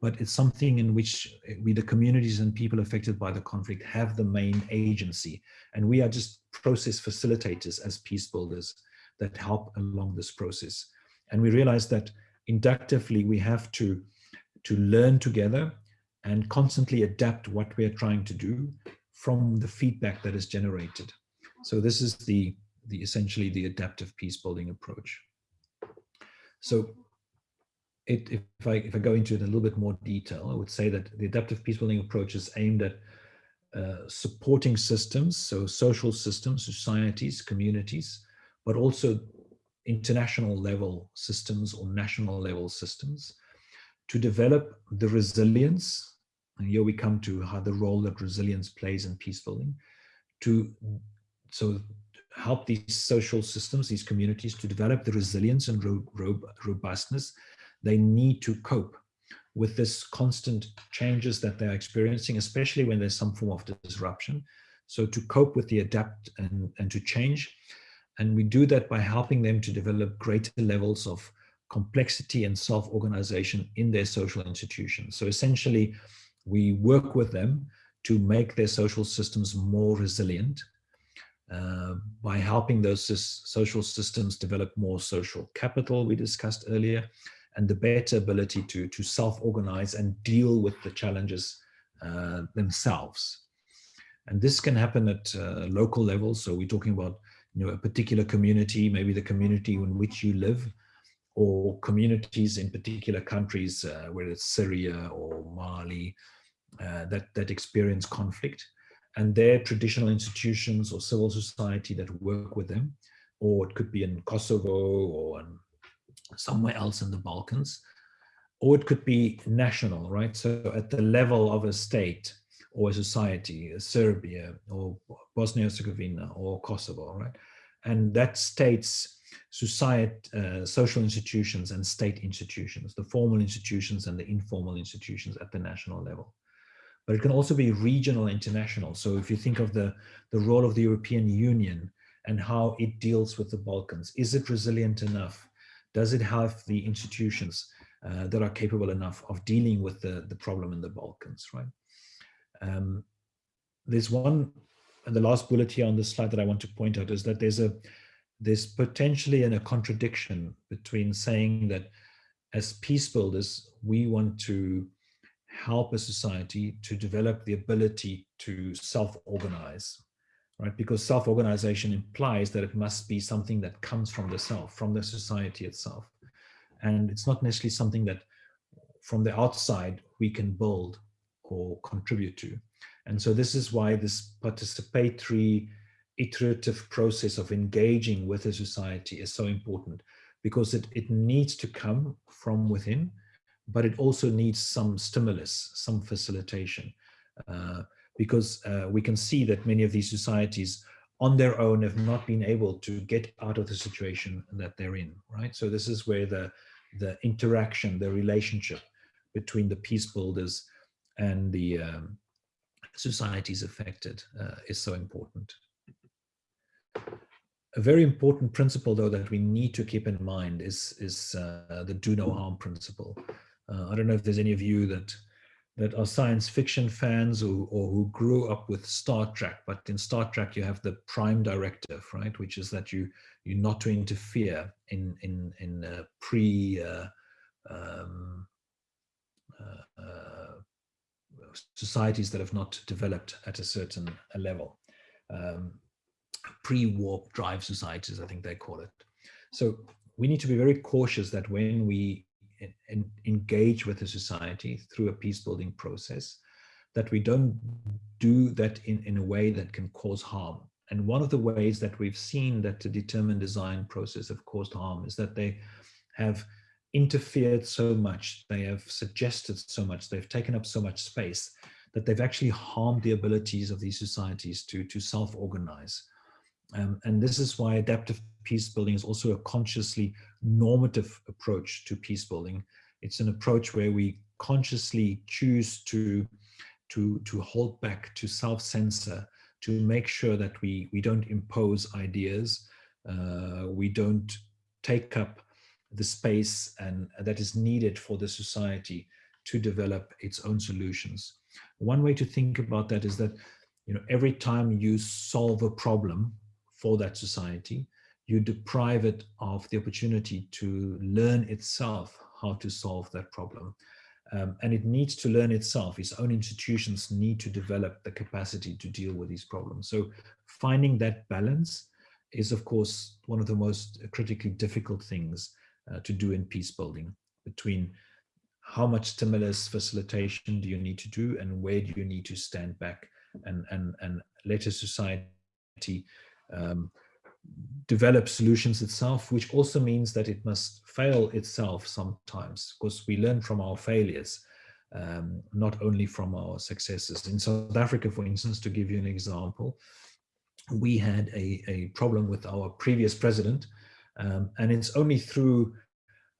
but it's something in which we, the communities and people affected by the conflict have the main agency. And we are just process facilitators as peace builders that help along this process. And we realize that inductively we have to, to learn together and constantly adapt what we are trying to do from the feedback that is generated. So this is the, the essentially the adaptive peace building approach. So it, if, I, if I go into it in a little bit more detail, I would say that the adaptive peace building approach is aimed at uh, supporting systems, so social systems, societies, communities, but also international level systems or national level systems to develop the resilience, and here we come to how the role that resilience plays in peace building, to so help these social systems, these communities to develop the resilience and ro ro robustness they need to cope with this constant changes that they're experiencing, especially when there's some form of disruption. So to cope with the adapt and, and to change, and we do that by helping them to develop greater levels of complexity and self-organization in their social institutions. So essentially, we work with them to make their social systems more resilient uh, by helping those social systems develop more social capital we discussed earlier and the better ability to, to self-organize and deal with the challenges uh, themselves. And this can happen at uh, local levels. So we're talking about you know, a particular community, maybe the community in which you live, or communities in particular countries, uh, whether it's Syria or Mali, uh, that, that experience conflict, and their traditional institutions or civil society that work with them, or it could be in Kosovo or in somewhere else in the Balkans, or it could be national, right? So at the level of a state, or a society, Serbia or Bosnia-Herzegovina or Kosovo, right? And that states society, uh, social institutions and state institutions, the formal institutions and the informal institutions at the national level. But it can also be regional, international. So if you think of the, the role of the European Union and how it deals with the Balkans, is it resilient enough? Does it have the institutions uh, that are capable enough of dealing with the, the problem in the Balkans, right? Um, there's one, and the last bullet here on this slide that I want to point out is that there's a there's potentially in a contradiction between saying that as peace builders, we want to help a society to develop the ability to self-organize, right? Because self-organization implies that it must be something that comes from the self, from the society itself. And it's not necessarily something that from the outside we can build or contribute to. And so this is why this participatory iterative process of engaging with a society is so important because it, it needs to come from within, but it also needs some stimulus, some facilitation. Uh, because uh, we can see that many of these societies on their own have not been able to get out of the situation that they're in, right? So this is where the, the interaction, the relationship between the peace builders and the um, societies affected uh, is so important. A very important principle, though, that we need to keep in mind is, is uh, the do no harm principle. Uh, I don't know if there's any of you that that are science fiction fans or, or who grew up with Star Trek, but in Star Trek you have the prime directive, right, which is that you you're not to interfere in in in uh, pre uh, um, uh societies that have not developed at a certain level. Um, pre-warp drive societies, I think they call it. So we need to be very cautious that when we engage with a society through a peace building process, that we don't do that in, in a way that can cause harm. And one of the ways that we've seen that the determined design process have caused harm is that they have interfered so much, they have suggested so much, they've taken up so much space that they've actually harmed the abilities of these societies to, to self-organize. Um, and this is why adaptive peace building is also a consciously normative approach to peace building. It's an approach where we consciously choose to, to, to hold back, to self-censor, to make sure that we, we don't impose ideas, uh, we don't take up the space and that is needed for the society to develop its own solutions. One way to think about that is that you know every time you solve a problem for that society, you deprive it of the opportunity to learn itself how to solve that problem. Um, and it needs to learn itself. Its own institutions need to develop the capacity to deal with these problems. So finding that balance is, of course, one of the most critically difficult things uh, to do in peace building between how much stimulus facilitation do you need to do and where do you need to stand back and, and, and let a society um, develop solutions itself, which also means that it must fail itself sometimes because we learn from our failures, um, not only from our successes. In South Africa, for instance, to give you an example, we had a, a problem with our previous president, um, and it's only through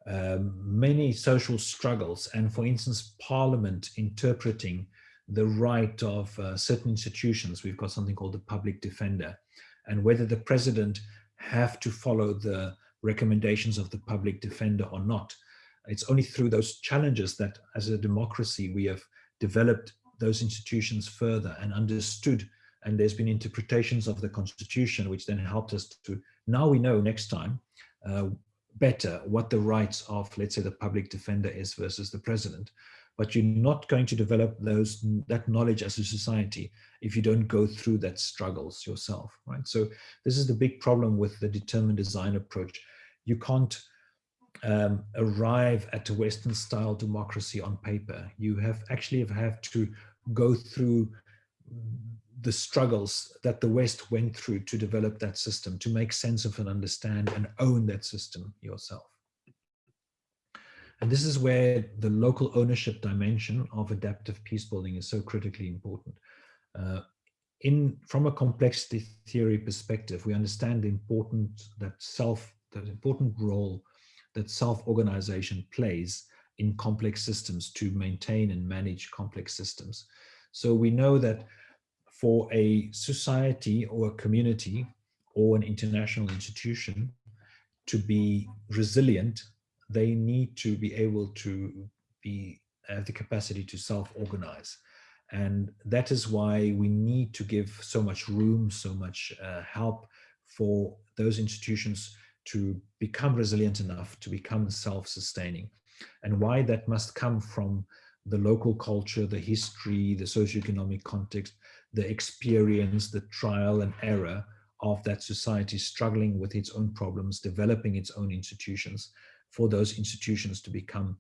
um, many social struggles and, for instance, Parliament interpreting the right of uh, certain institutions. We've got something called the public defender and whether the president have to follow the recommendations of the public defender or not. It's only through those challenges that as a democracy, we have developed those institutions further and understood and there's been interpretations of the constitution which then helped us to now we know next time uh, better what the rights of let's say the public defender is versus the president. But you're not going to develop those that knowledge as a society if you don't go through that struggles yourself right? So this is the big problem with the determined design approach. You can't um, arrive at a western style democracy on paper. You have actually have, have to go through the struggles that the west went through to develop that system to make sense of and understand and own that system yourself and this is where the local ownership dimension of adaptive peace building is so critically important. Uh, in From a complexity theory perspective, we understand the important that self, that important role that self-organization plays in complex systems to maintain and manage complex systems. So we know that for a society or a community or an international institution to be resilient they need to be able to be have the capacity to self-organize. And that is why we need to give so much room, so much uh, help for those institutions to become resilient enough to become self-sustaining. And why that must come from the local culture, the history, the socioeconomic context, the experience, the trial and error of that society struggling with its own problems, developing its own institutions, for those institutions to become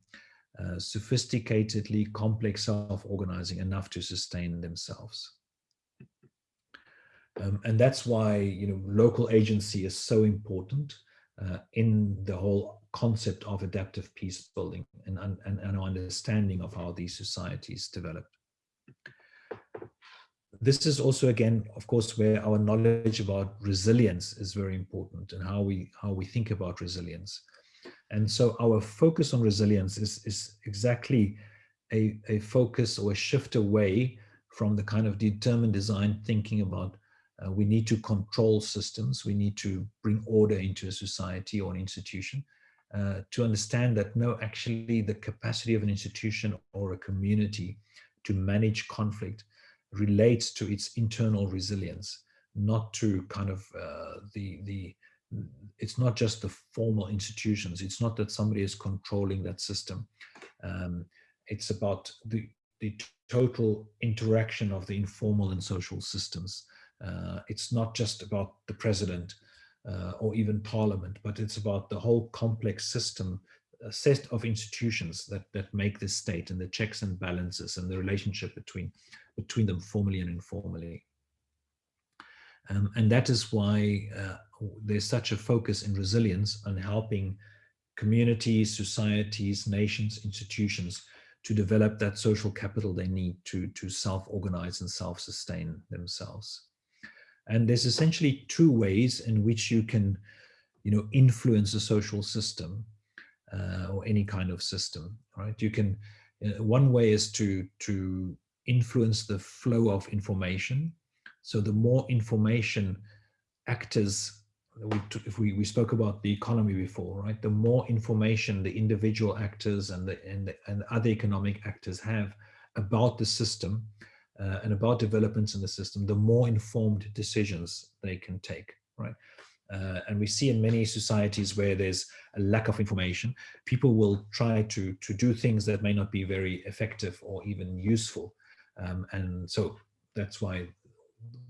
uh, sophisticatedly complex self-organizing enough to sustain themselves. Um, and that's why you know local agency is so important uh, in the whole concept of adaptive peace building and, and, and understanding of how these societies develop. This is also again, of course, where our knowledge about resilience is very important and how we how we think about resilience. And so our focus on resilience is, is exactly a, a focus or a shift away from the kind of determined design thinking about uh, we need to control systems, we need to bring order into a society or an institution, uh, to understand that no, actually the capacity of an institution or a community to manage conflict relates to its internal resilience, not to kind of uh, the, the, it's not just the formal institutions. It's not that somebody is controlling that system. Um, it's about the, the total interaction of the informal and social systems. Uh, it's not just about the president uh, or even parliament, but it's about the whole complex system, a set of institutions that, that make this state and the checks and balances and the relationship between, between them formally and informally. Um, and that is why uh, there's such a focus in resilience on helping communities, societies, nations, institutions to develop that social capital they need to, to self-organize and self-sustain themselves. And there's essentially two ways in which you can, you know, influence a social system uh, or any kind of system, right? You can, uh, one way is to, to influence the flow of information. So the more information actors, we, if we, we spoke about the economy before, right? The more information the individual actors and the, and, the, and other economic actors have about the system, uh, and about developments in the system, the more informed decisions they can take, right? Uh, and we see in many societies where there's a lack of information, people will try to, to do things that may not be very effective or even useful. Um, and so that's why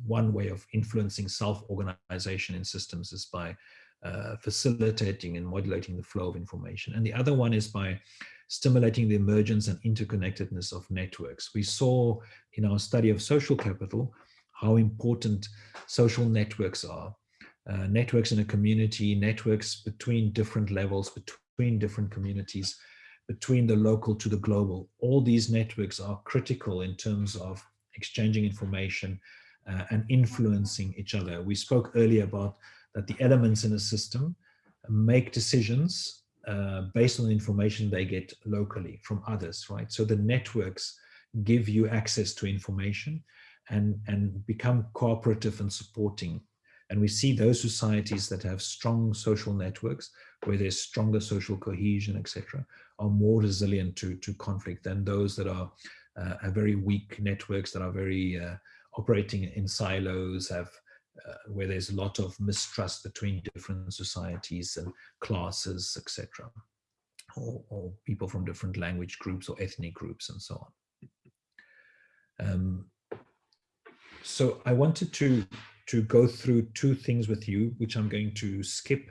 one way of influencing self-organization in systems is by uh, facilitating and modulating the flow of information. And the other one is by stimulating the emergence and interconnectedness of networks. We saw in our study of social capital how important social networks are. Uh, networks in a community, networks between different levels, between different communities, between the local to the global. All these networks are critical in terms of exchanging information uh, and influencing each other. We spoke earlier about that the elements in a system make decisions uh, based on the information they get locally from others, right? So the networks give you access to information and, and become cooperative and supporting. And we see those societies that have strong social networks, where there's stronger social cohesion, etc., are more resilient to, to conflict than those that are uh, have very weak networks that are very uh, operating in silos, have uh, where there's a lot of mistrust between different societies and classes, etc., or, or, people from different language groups or ethnic groups and so on. Um, so I wanted to, to go through two things with you, which I'm going to skip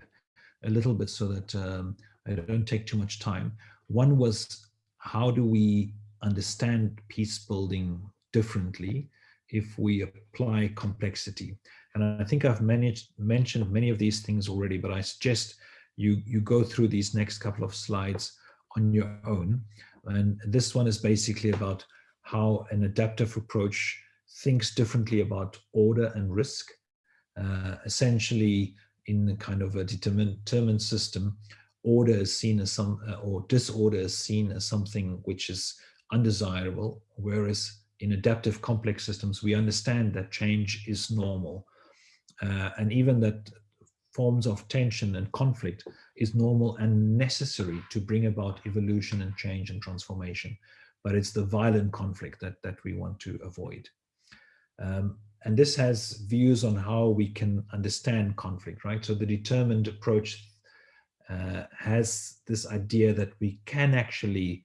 a little bit so that um, I don't take too much time. One was how do we understand peace building differently if we apply complexity? And I think I've managed, mentioned many of these things already, but I suggest you, you go through these next couple of slides on your own. And this one is basically about how an adaptive approach thinks differently about order and risk. Uh, essentially, in the kind of a determined, system, order is seen as some, uh, or disorder is seen as something which is undesirable, whereas in adaptive complex systems, we understand that change is normal uh, and even that forms of tension and conflict is normal and necessary to bring about evolution and change and transformation. But it's the violent conflict that, that we want to avoid. Um, and this has views on how we can understand conflict, right? So the determined approach uh, has this idea that we can actually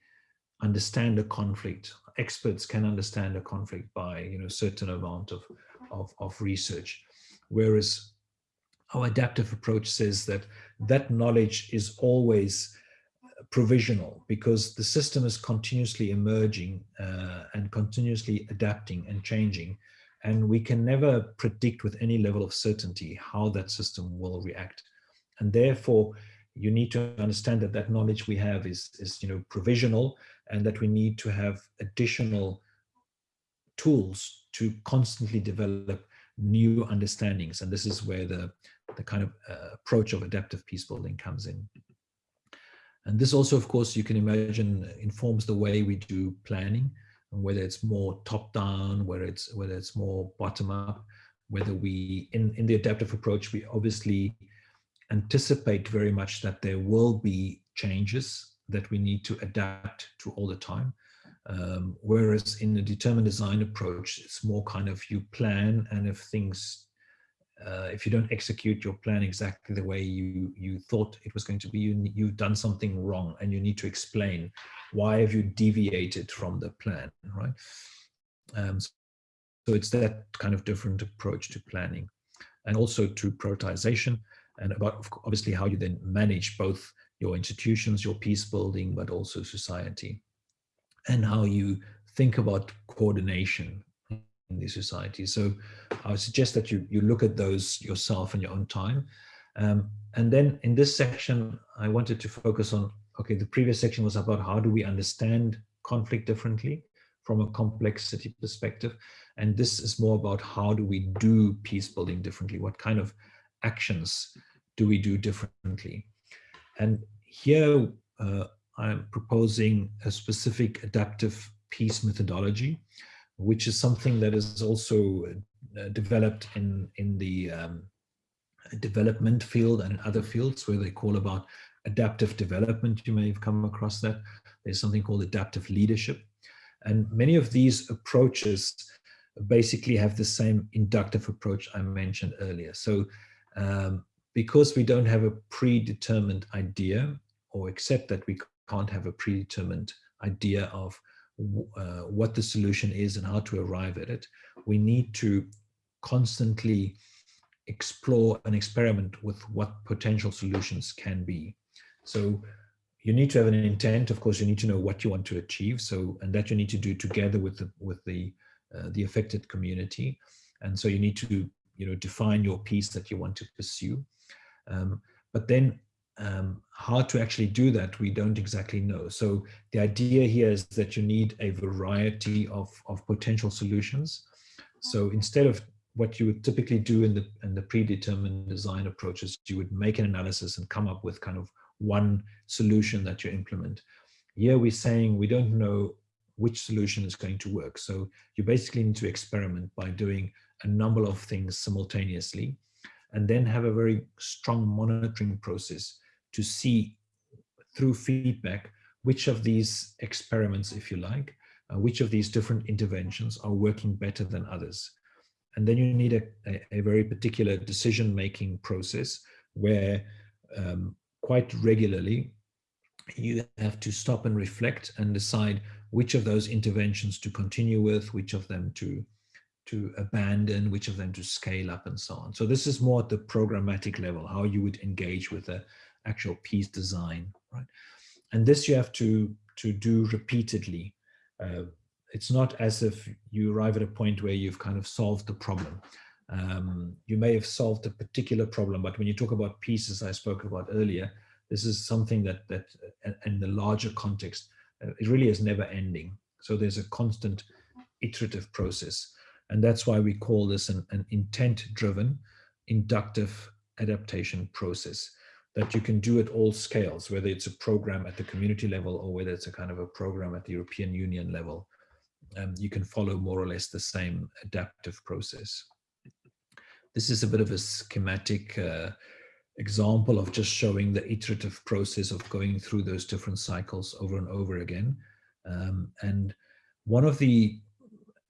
understand a conflict. Experts can understand a conflict by, you know, certain amount of, of, of research. Whereas our adaptive approach says that that knowledge is always provisional because the system is continuously emerging uh, and continuously adapting and changing. And we can never predict with any level of certainty how that system will react. And therefore, you need to understand that that knowledge we have is, is you know, provisional and that we need to have additional tools to constantly develop new understandings. And this is where the, the kind of uh, approach of adaptive peace building comes in. And this also, of course, you can imagine informs the way we do planning. Whether it's more top down, whether it's whether it's more bottom up, whether we in in the adaptive approach we obviously anticipate very much that there will be changes that we need to adapt to all the time. Um, whereas in the determined design approach, it's more kind of you plan and if things, uh, if you don't execute your plan exactly the way you, you thought it was going to be, you, you've done something wrong and you need to explain why have you deviated from the plan, right? Um, so it's that kind of different approach to planning and also to prioritization and about obviously how you then manage both your institutions, your peace building, but also society, and how you think about coordination in the society. So I would suggest that you, you look at those yourself in your own time. Um, and then in this section, I wanted to focus on, okay, the previous section was about how do we understand conflict differently from a complexity perspective. And this is more about how do we do peace building differently? What kind of actions do we do differently? And here uh, I'm proposing a specific adaptive peace methodology, which is something that is also uh, developed in, in the um, development field and in other fields where they call about adaptive development. You may have come across that. There's something called adaptive leadership. And many of these approaches basically have the same inductive approach I mentioned earlier. So um, because we don't have a predetermined idea or accept that we can't have a predetermined idea of uh, what the solution is and how to arrive at it, we need to constantly explore and experiment with what potential solutions can be. So you need to have an intent. Of course, you need to know what you want to achieve. So, and that you need to do together with the with the uh, the affected community. And so you need to you know define your peace that you want to pursue. Um, but then um, how to actually do that, we don't exactly know. So the idea here is that you need a variety of, of potential solutions. So instead of what you would typically do in the, in the predetermined design approaches, you would make an analysis and come up with kind of one solution that you implement. Here we're saying we don't know which solution is going to work. So you basically need to experiment by doing a number of things simultaneously and then have a very strong monitoring process to see through feedback which of these experiments, if you like, uh, which of these different interventions are working better than others. And then you need a, a, a very particular decision-making process where um, quite regularly you have to stop and reflect and decide which of those interventions to continue with, which of them to to abandon, which of them to scale up and so on. So this is more at the programmatic level, how you would engage with the actual peace design, right? And this you have to, to do repeatedly. Uh, it's not as if you arrive at a point where you've kind of solved the problem. Um, you may have solved a particular problem, but when you talk about peace, as I spoke about earlier, this is something that, that uh, in the larger context, uh, it really is never ending. So there's a constant iterative process. And that's why we call this an, an intent-driven inductive adaptation process that you can do at all scales, whether it's a program at the community level or whether it's a kind of a program at the European Union level. Um, you can follow more or less the same adaptive process. This is a bit of a schematic uh, example of just showing the iterative process of going through those different cycles over and over again. Um, and one of the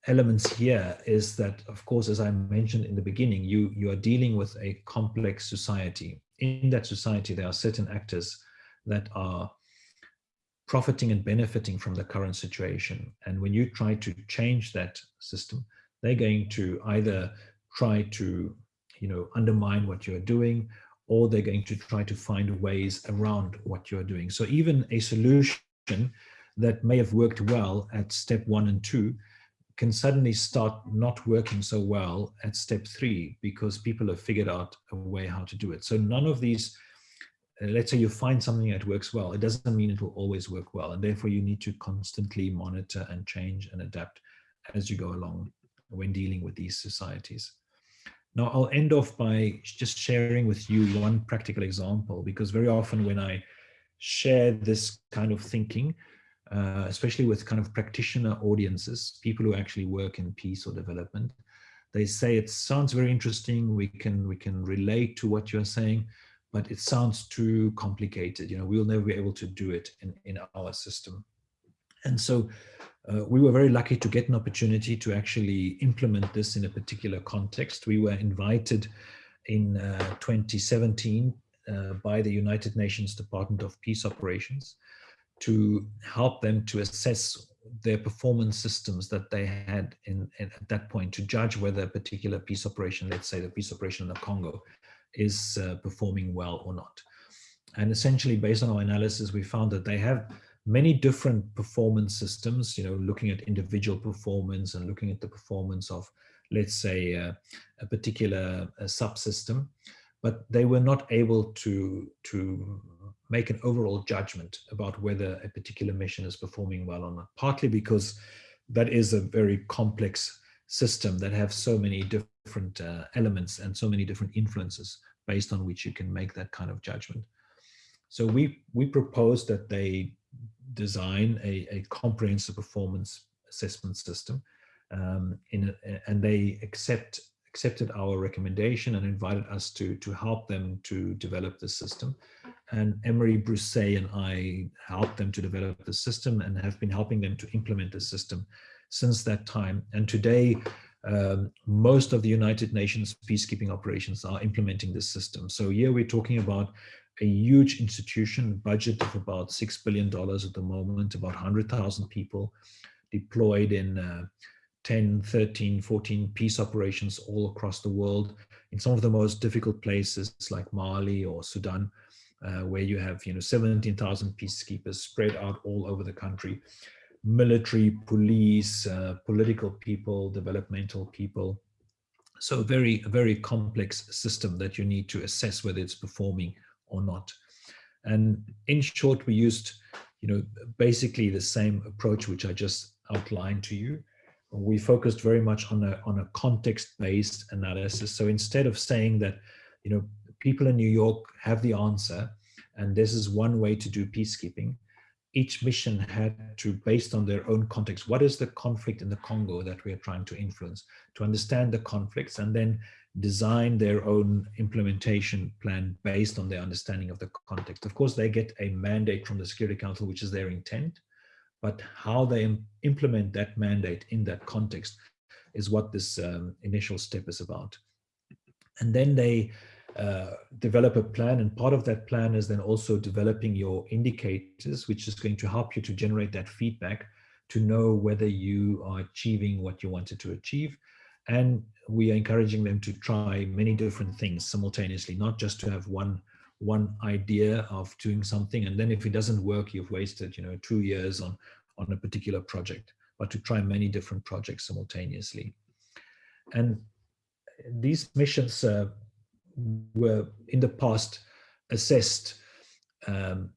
elements here is that, of course, as I mentioned in the beginning, you, you are dealing with a complex society. In that society, there are certain actors that are profiting and benefiting from the current situation. And when you try to change that system, they're going to either try to, you know, undermine what you're doing, or they're going to try to find ways around what you're doing. So even a solution that may have worked well at step one and two can suddenly start not working so well at step three because people have figured out a way how to do it. So none of these, uh, let's say you find something that works well, it doesn't mean it will always work well. And therefore you need to constantly monitor and change and adapt as you go along when dealing with these societies. Now I'll end off by just sharing with you one practical example because very often when I share this kind of thinking, uh, especially with kind of practitioner audiences, people who actually work in peace or development. They say it sounds very interesting. We can we can relate to what you're saying, but it sounds too complicated. You know, we'll never be able to do it in, in our system. And so uh, we were very lucky to get an opportunity to actually implement this in a particular context. We were invited in uh, 2017 uh, by the United Nations Department of Peace Operations to help them to assess their performance systems that they had in, in, at that point to judge whether a particular peace operation, let's say the peace operation in the Congo, is uh, performing well or not. And essentially, based on our analysis, we found that they have many different performance systems, you know, looking at individual performance and looking at the performance of, let's say, uh, a particular uh, subsystem, but they were not able to, to make an overall judgment about whether a particular mission is performing well or not, partly because that is a very complex system that have so many different uh, elements and so many different influences based on which you can make that kind of judgment. So we, we propose that they design a, a comprehensive performance assessment system um, in a, and they accept accepted our recommendation and invited us to to help them to develop the system. And Emery Brusset and I helped them to develop the system and have been helping them to implement the system since that time. And today um, most of the United Nations peacekeeping operations are implementing this system. So here we're talking about a huge institution, budget of about $6 billion at the moment, about 100,000 people deployed in uh, 10, 13, 14 peace operations all across the world. In some of the most difficult places like Mali or Sudan, uh, where you have you know 17,000 peacekeepers spread out all over the country, military, police, uh, political people, developmental people. So very, very complex system that you need to assess whether it's performing or not. And in short, we used, you know, basically the same approach which I just outlined to you. We focused very much on a on a context-based analysis. So instead of saying that, you know, people in New York have the answer, and this is one way to do peacekeeping, each mission had to, based on their own context, what is the conflict in the Congo that we are trying to influence, to understand the conflicts and then design their own implementation plan based on their understanding of the context. Of course, they get a mandate from the Security Council, which is their intent, but how they implement that mandate in that context is what this um, initial step is about. And then they uh, develop a plan and part of that plan is then also developing your indicators which is going to help you to generate that feedback to know whether you are achieving what you wanted to achieve and we are encouraging them to try many different things simultaneously not just to have one one idea of doing something and then if it doesn't work you've wasted you know two years on on a particular project but to try many different projects simultaneously and these missions uh, were in the past assessed um,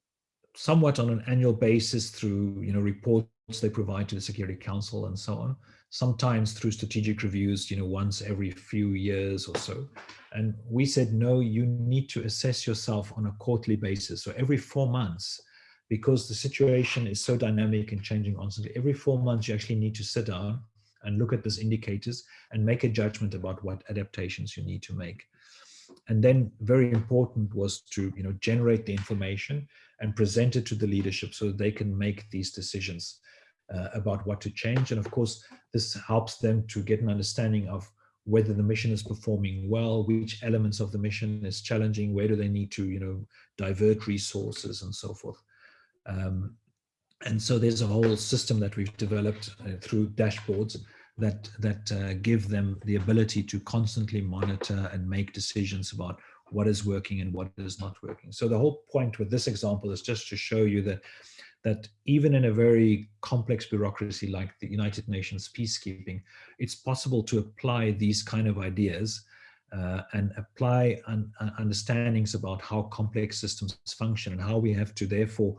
somewhat on an annual basis through you know reports they provide to the Security Council and so on. Sometimes through strategic reviews, you know, once every few years or so. And we said, no, you need to assess yourself on a quarterly basis. So every four months, because the situation is so dynamic and changing constantly, every four months you actually need to sit down and look at these indicators and make a judgment about what adaptations you need to make and then very important was to you know generate the information and present it to the leadership so they can make these decisions about what to change and of course this helps them to get an understanding of whether the mission is performing well which elements of the mission is challenging where do they need to you know divert resources and so forth um, and so there's a whole system that we've developed uh, through dashboards that that uh, give them the ability to constantly monitor and make decisions about what is working and what is not working. So the whole point with this example is just to show you that that even in a very complex bureaucracy like the United Nations peacekeeping, it's possible to apply these kind of ideas uh, and apply un uh, understandings about how complex systems function and how we have to therefore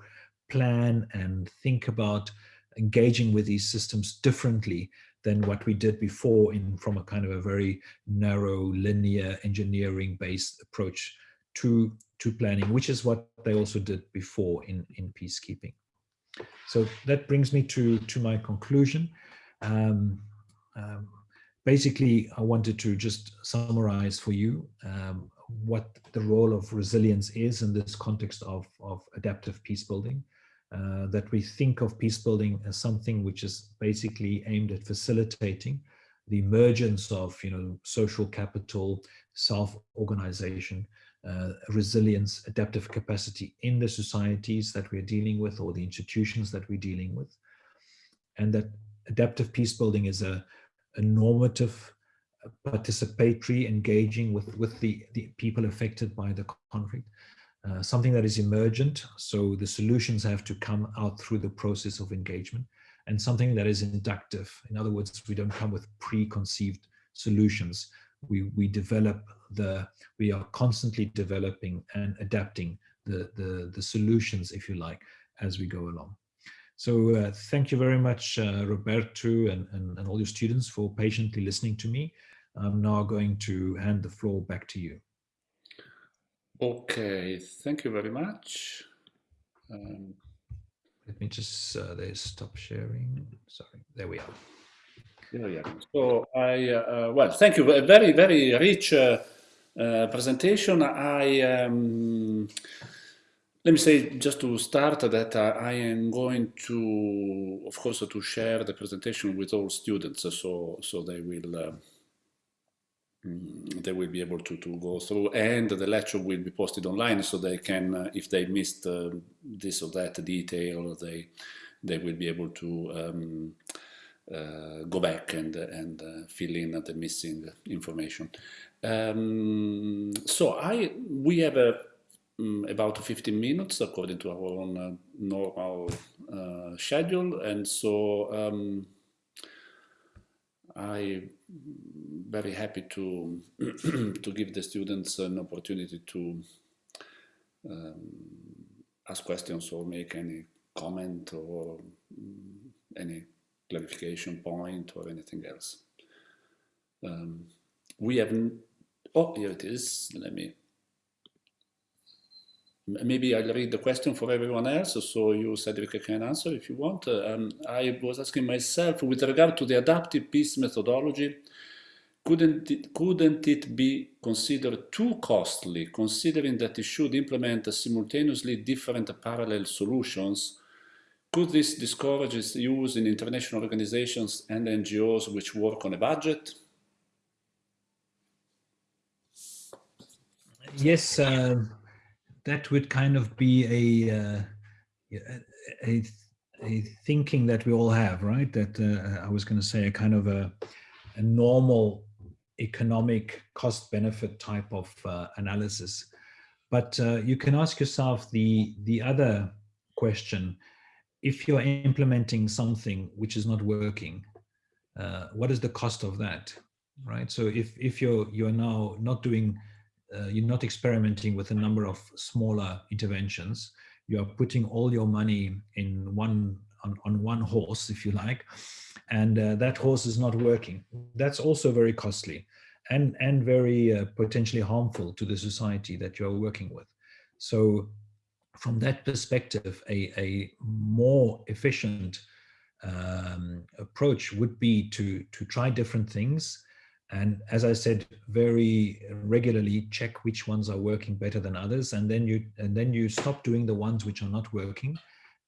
plan and think about engaging with these systems differently than what we did before in from a kind of a very narrow linear engineering based approach to to planning which is what they also did before in in peacekeeping so that brings me to, to my conclusion. Um, um, basically, I wanted to just summarize for you um, what the role of resilience is in this context of, of adaptive peace building. Uh, that we think of peace building as something which is basically aimed at facilitating the emergence of you know social capital self-organization uh, resilience adaptive capacity in the societies that we're dealing with or the institutions that we're dealing with. And that adaptive peace building is a, a normative participatory engaging with with the the people affected by the conflict uh, something that is emergent. So the solutions have to come out through the process of engagement and something that is inductive. In other words we don't come with preconceived solutions we we develop the we are constantly developing and adapting the the the solutions if you like as we go along so uh, thank you very much uh, roberto and, and and all your students for patiently listening to me i'm now going to hand the floor back to you Okay, thank you very much. Um, let me just uh, stop sharing. Sorry, there we are. Yeah, yeah. So I uh, well, thank you. A very very rich uh, uh, presentation. I um, let me say just to start that I am going to, of course, to share the presentation with all students, so so they will uh, Mm, they will be able to, to go through and the lecture will be posted online so they can uh, if they missed uh, this or that detail they they will be able to um, uh, go back and and uh, fill in the missing information. Um, so I we have a um, about 15 minutes according to our own uh, normal uh, schedule. And so um, I very happy to [clears throat] to give the students an opportunity to um, ask questions or make any comment or um, any clarification point or anything else. Um, we have, oh, here it is. Let me maybe I'll read the question for everyone else, so you, Cedric, can answer if you want. Um, I was asking myself, with regard to the adaptive peace methodology, couldn't it, couldn't it be considered too costly, considering that it should implement simultaneously different parallel solutions? Could this discourage its use in international organizations and NGOs which work on a budget? Yes, uh, that would kind of be a, uh, a, a thinking that we all have, right? That uh, I was going to say a kind of a, a normal economic cost benefit type of uh, analysis. But uh, you can ask yourself the, the other question, if you're implementing something which is not working, uh, what is the cost of that, right? So if, if you're, you're now not doing uh, you're not experimenting with a number of smaller interventions. You are putting all your money in one on, on one horse, if you like, and uh, that horse is not working. That's also very costly and, and very uh, potentially harmful to the society that you're working with. So from that perspective, a, a more efficient um, approach would be to, to try different things. And as i said very regularly check which ones are working better than others. And then you and then you stop doing the ones which are not working.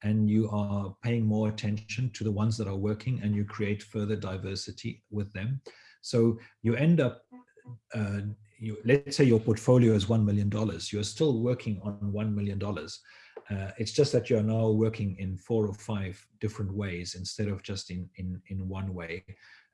And you are paying more attention to the ones that are working and you create further diversity with them. So you end up uh, you, let's say your portfolio is $1 million, you're still working on $1 million. Uh, it's just that you're now working in four or five different ways instead of just in, in, in one way.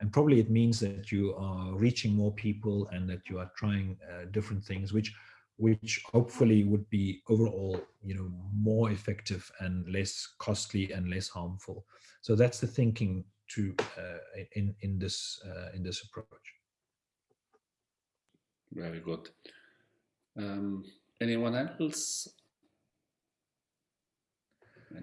And probably it means that you are reaching more people and that you are trying uh, different things, which which hopefully would be overall, you know, more effective and less costly and less harmful. So that's the thinking to uh, in in this uh, in this approach. Very good. Um, anyone else?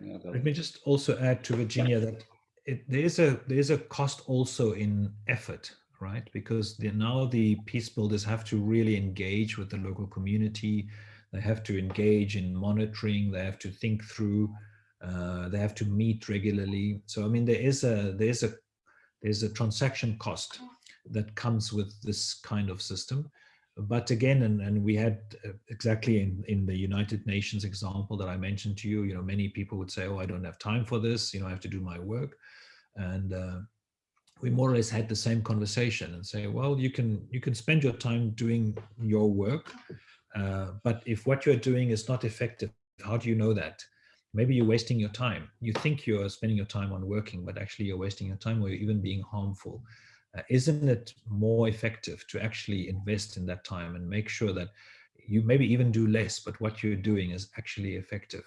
Any Let me just also add to Virginia that it, there is a there is a cost also in effort, right? Because the, now the peace builders have to really engage with the local community. They have to engage in monitoring. They have to think through Uh, they have to meet regularly. So I mean, there is a there is a there's a transaction cost that comes with this kind of system. But again, and, and we had uh, exactly in, in the United Nations example that I mentioned to you, you know, many people would say, oh, I don't have time for this, you know, I have to do my work. And uh, we more or less had the same conversation and say, well, you can you can spend your time doing your work, uh, but if what you're doing is not effective, how do you know that? Maybe you're wasting your time. You think you're spending your time on working, but actually you're wasting your time or you're even being harmful. Uh, isn't it more effective to actually invest in that time and make sure that you maybe even do less, but what you're doing is actually effective?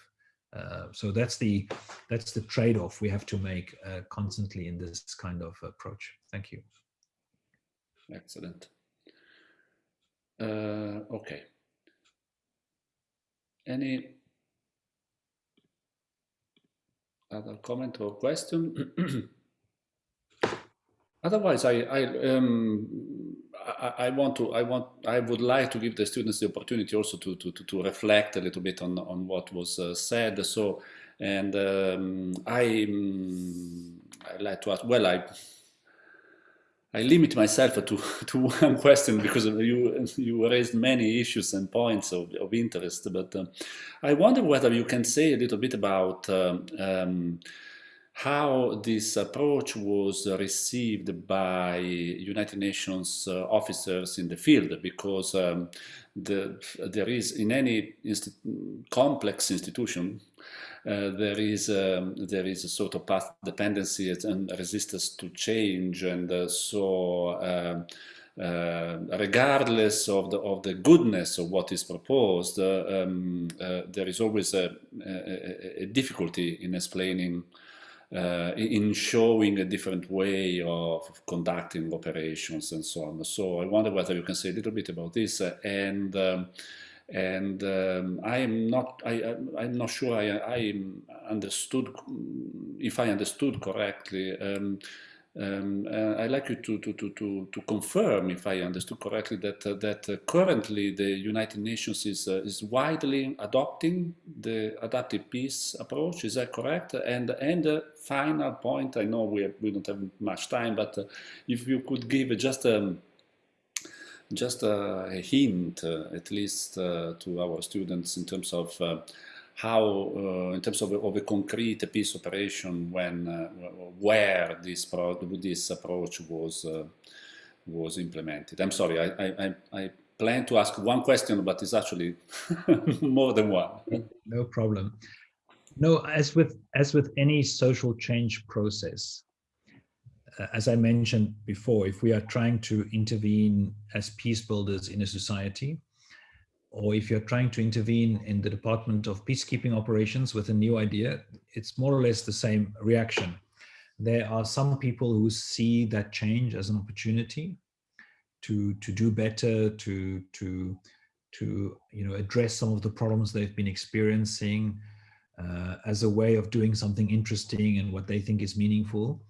Uh, so that's the that's the trade-off we have to make uh, constantly in this kind of approach. Thank you. Excellent. Uh, okay. Any other comment or question? [clears throat] Otherwise, I I, um, I, want to I want I would like to give the students the opportunity also to to to, to reflect a little bit on on what was uh, said. So, and um, I um, I like to ask. Well, I I limit myself to, [laughs] to one question because you you raised many issues and points of, of interest, but um, I wonder whether you can say a little bit about um, um, how this approach was received by United Nations uh, officers in the field, because um, the, there is in any insti complex institution uh, there is um, there is a sort of path dependency and resistance to change, and uh, so. Um, uh, regardless of the of the goodness of what is proposed, uh, um, uh, there is always a, a, a, difficulty in explaining, uh, in showing a different way of conducting operations and so on. So I wonder whether you can say a little bit about this and. Um, and um, I am not I I'm not sure I, I understood if I understood correctly. Um, um, uh, I'd like you to, to, to, to, to confirm, if I understood correctly, that uh, that uh, currently the United Nations is uh, is widely adopting the adaptive peace approach. Is that correct? And and the final point, I know we have, we don't have much time, but uh, if you could give just a um, just a, hint, uh, at least uh, to our students, in terms of uh, how, in terms of, of, a concrete peace operation, when where this pro this approach was was implemented. I'm sorry, I, I, I plan to ask one question, but it's actually [laughs] more than one. No problem. No, as with as with any social change process, uh, as I mentioned before, if we are trying to intervene as peace builders in a society, or if you're trying to intervene in the Department of Peacekeeping Operations with a new idea, it's more or less the same reaction. There are some people who see that change as an opportunity to, to do better, to, to, to you know, address some of the problems they've been experiencing uh, as a way of doing something interesting and what they think is meaningful.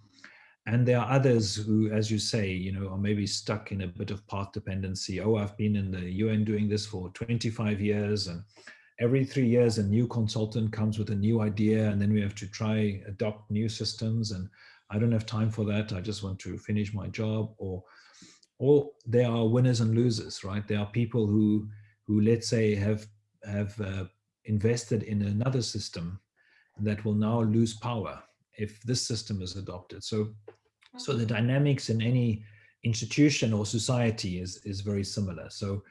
And there are others who, as you say, you know, are maybe stuck in a bit of path dependency. Oh, I've been in the UN doing this for 25 years and every three years a new consultant comes with a new idea and then we have to try adopt new systems and I don't have time for that. I just want to finish my job or or there are winners and losers, right? There are people who who let's say have have uh, invested in another system that will now lose power if this system is adopted. So, so the dynamics in any institution or society is, is very similar. So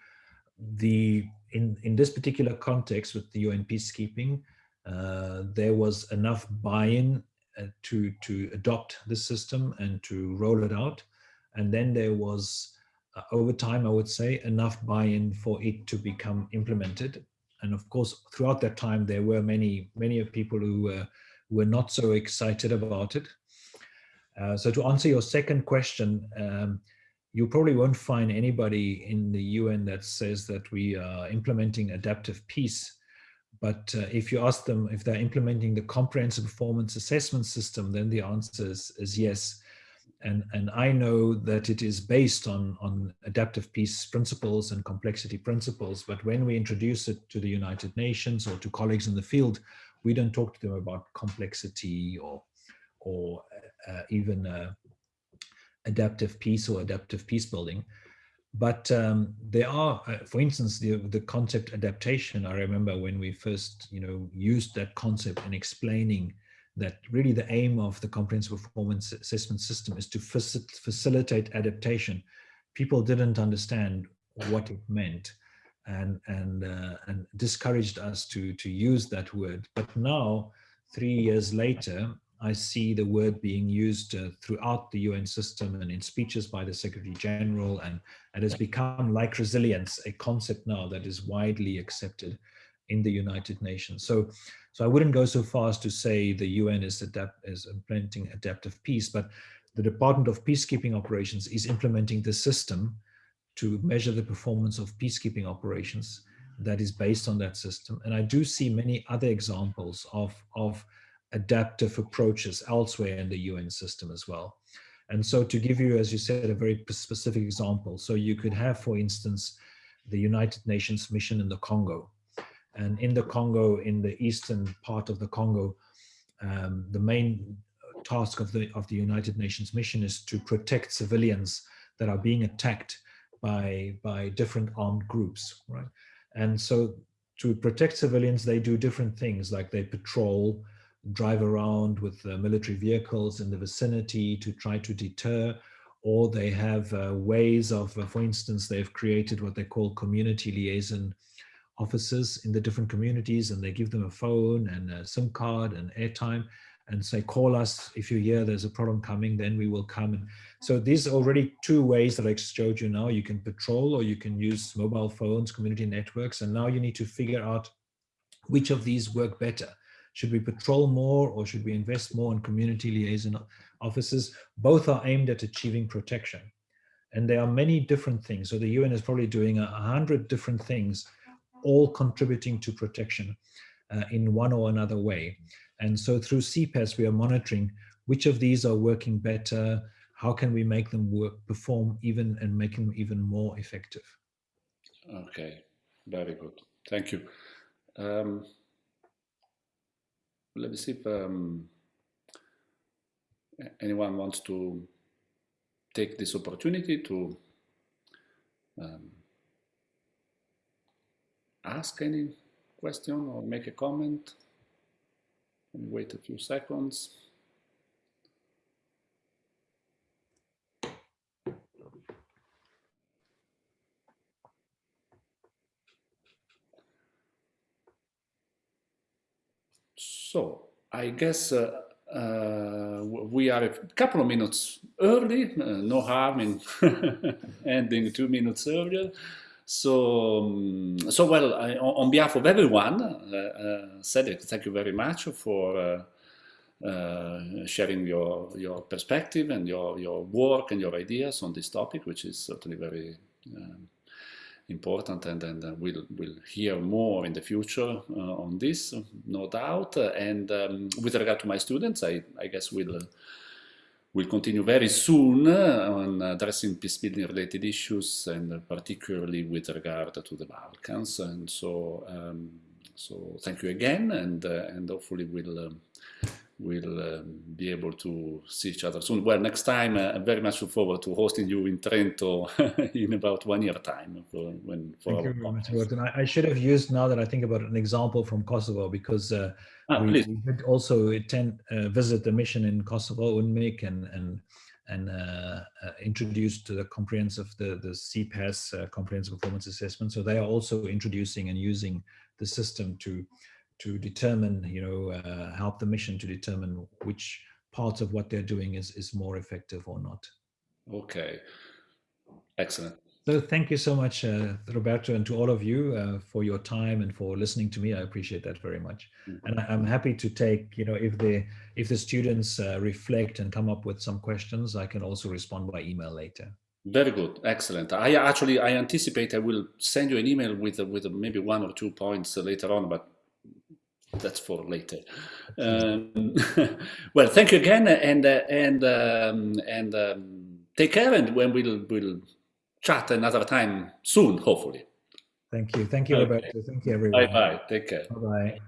the in, in this particular context with the UN peacekeeping, uh, there was enough buy-in uh, to, to adopt this system and to roll it out. And then there was, uh, over time, I would say, enough buy-in for it to become implemented. And of course, throughout that time, there were many, many of people who were were not so excited about it. Uh, so to answer your second question, um, you probably won't find anybody in the UN that says that we are implementing adaptive peace. But uh, if you ask them if they're implementing the comprehensive performance assessment system, then the answer is, is yes. And, and I know that it is based on, on adaptive peace principles and complexity principles. But when we introduce it to the United Nations or to colleagues in the field, We don't talk to them about complexity or, or uh, even uh, adaptive peace or adaptive peace building. But um, there are, uh, for instance, the, the concept adaptation. I remember when we first, you know, used that concept in explaining that really the aim of the comprehensive performance assessment system is to facilitate adaptation. People didn't understand what it meant and and uh, and discouraged us to to use that word. But now, three years later, I see the word being used uh, throughout the UN system and in speeches by the Secretary General, and it has become like resilience, a concept now that is widely accepted in the United Nations. So, so I wouldn't go so far as to say the UN is, adapt, is implementing adaptive peace, but the Department of Peacekeeping Operations is implementing the system to measure the performance of peacekeeping operations that is based on that system. And I do see many other examples of, of adaptive approaches elsewhere in the UN system as well. And so to give you, as you said, a very specific example, so you could have, for instance, the United Nations mission in the Congo. And in the Congo, in the eastern part of the Congo, um, the main task of the, of the United Nations mission is to protect civilians that are being attacked by, by different armed groups, right? And so to protect civilians, they do different things, like they patrol, drive around with uh, military vehicles in the vicinity to try to deter, or they have uh, ways of, uh, for instance, they've created what they call community liaison officers in the different communities and they give them a phone and a SIM card and airtime and say, call us if you hear there's a problem coming, then we will come. And so these are already two ways that I showed you now. You can patrol or you can use mobile phones, community networks, and now you need to figure out which of these work better. Should we patrol more or should we invest more in community liaison officers? Both are aimed at achieving protection. And there are many different things. So the UN is probably doing a hundred different things, all contributing to protection uh, in one or another way. And so through CPAS, we are monitoring which of these are working better, how can we make them work, perform even and make them even more effective. Okay, very good. Thank you. Um, let me see if um, anyone wants to take this opportunity to um, ask any question or make a comment. Me wait a few seconds. So I guess uh, uh, we are a couple of minutes early, uh, no harm in [laughs] ending two minutes earlier. So, so well, I, on behalf of everyone, uh, uh, Cedric, thank you very much for uh, uh, sharing your, your perspective and your, your work and your ideas on this topic, which is certainly very um, important and then uh, we'll, we'll hear more in the future uh, on this, no doubt. And um, with regard to my students, I, I guess we'll, uh, we'll continue very soon on addressing peace-building related issues and particularly with regard to the Balkans. And so, um, so thank you again and, and hopefully we'll um, we'll um, be able to see each other soon. Well, next time, uh, I'm very much look forward to hosting you in Trento [laughs] in about one year time. For, when, for Thank you very much, Gordon. I, I, should have used, now that I think about it, an example from Kosovo, because uh, ah, we, we, did also attend, uh, visit the mission in Kosovo, UNMIK, and, and, and uh, uh, introduced to the comprehensive, the, the CPAS uh, comprehensive performance assessment. So they are also introducing and using the system to to determine, you know, uh, help the mission to determine which part of what they're doing is, is more effective or not. Okay, excellent. So thank you so much, uh, Roberto, and to all of you uh, for your time and for listening to me. I appreciate that very much. Mm -hmm. And I, am happy to take, you know, if the if the students uh, reflect and come up with some questions, I can also respond by email later. Very good, excellent. I actually I anticipate I will send you an email with with maybe one or two points later on, but that's for later. Um, [laughs] well, thank you again, and uh, and um, and um, take care, and when we'll we'll chat another time soon, hopefully. Thank you, thank you, okay. Roberto. Thank you, everyone. Bye bye. Take care. Bye bye.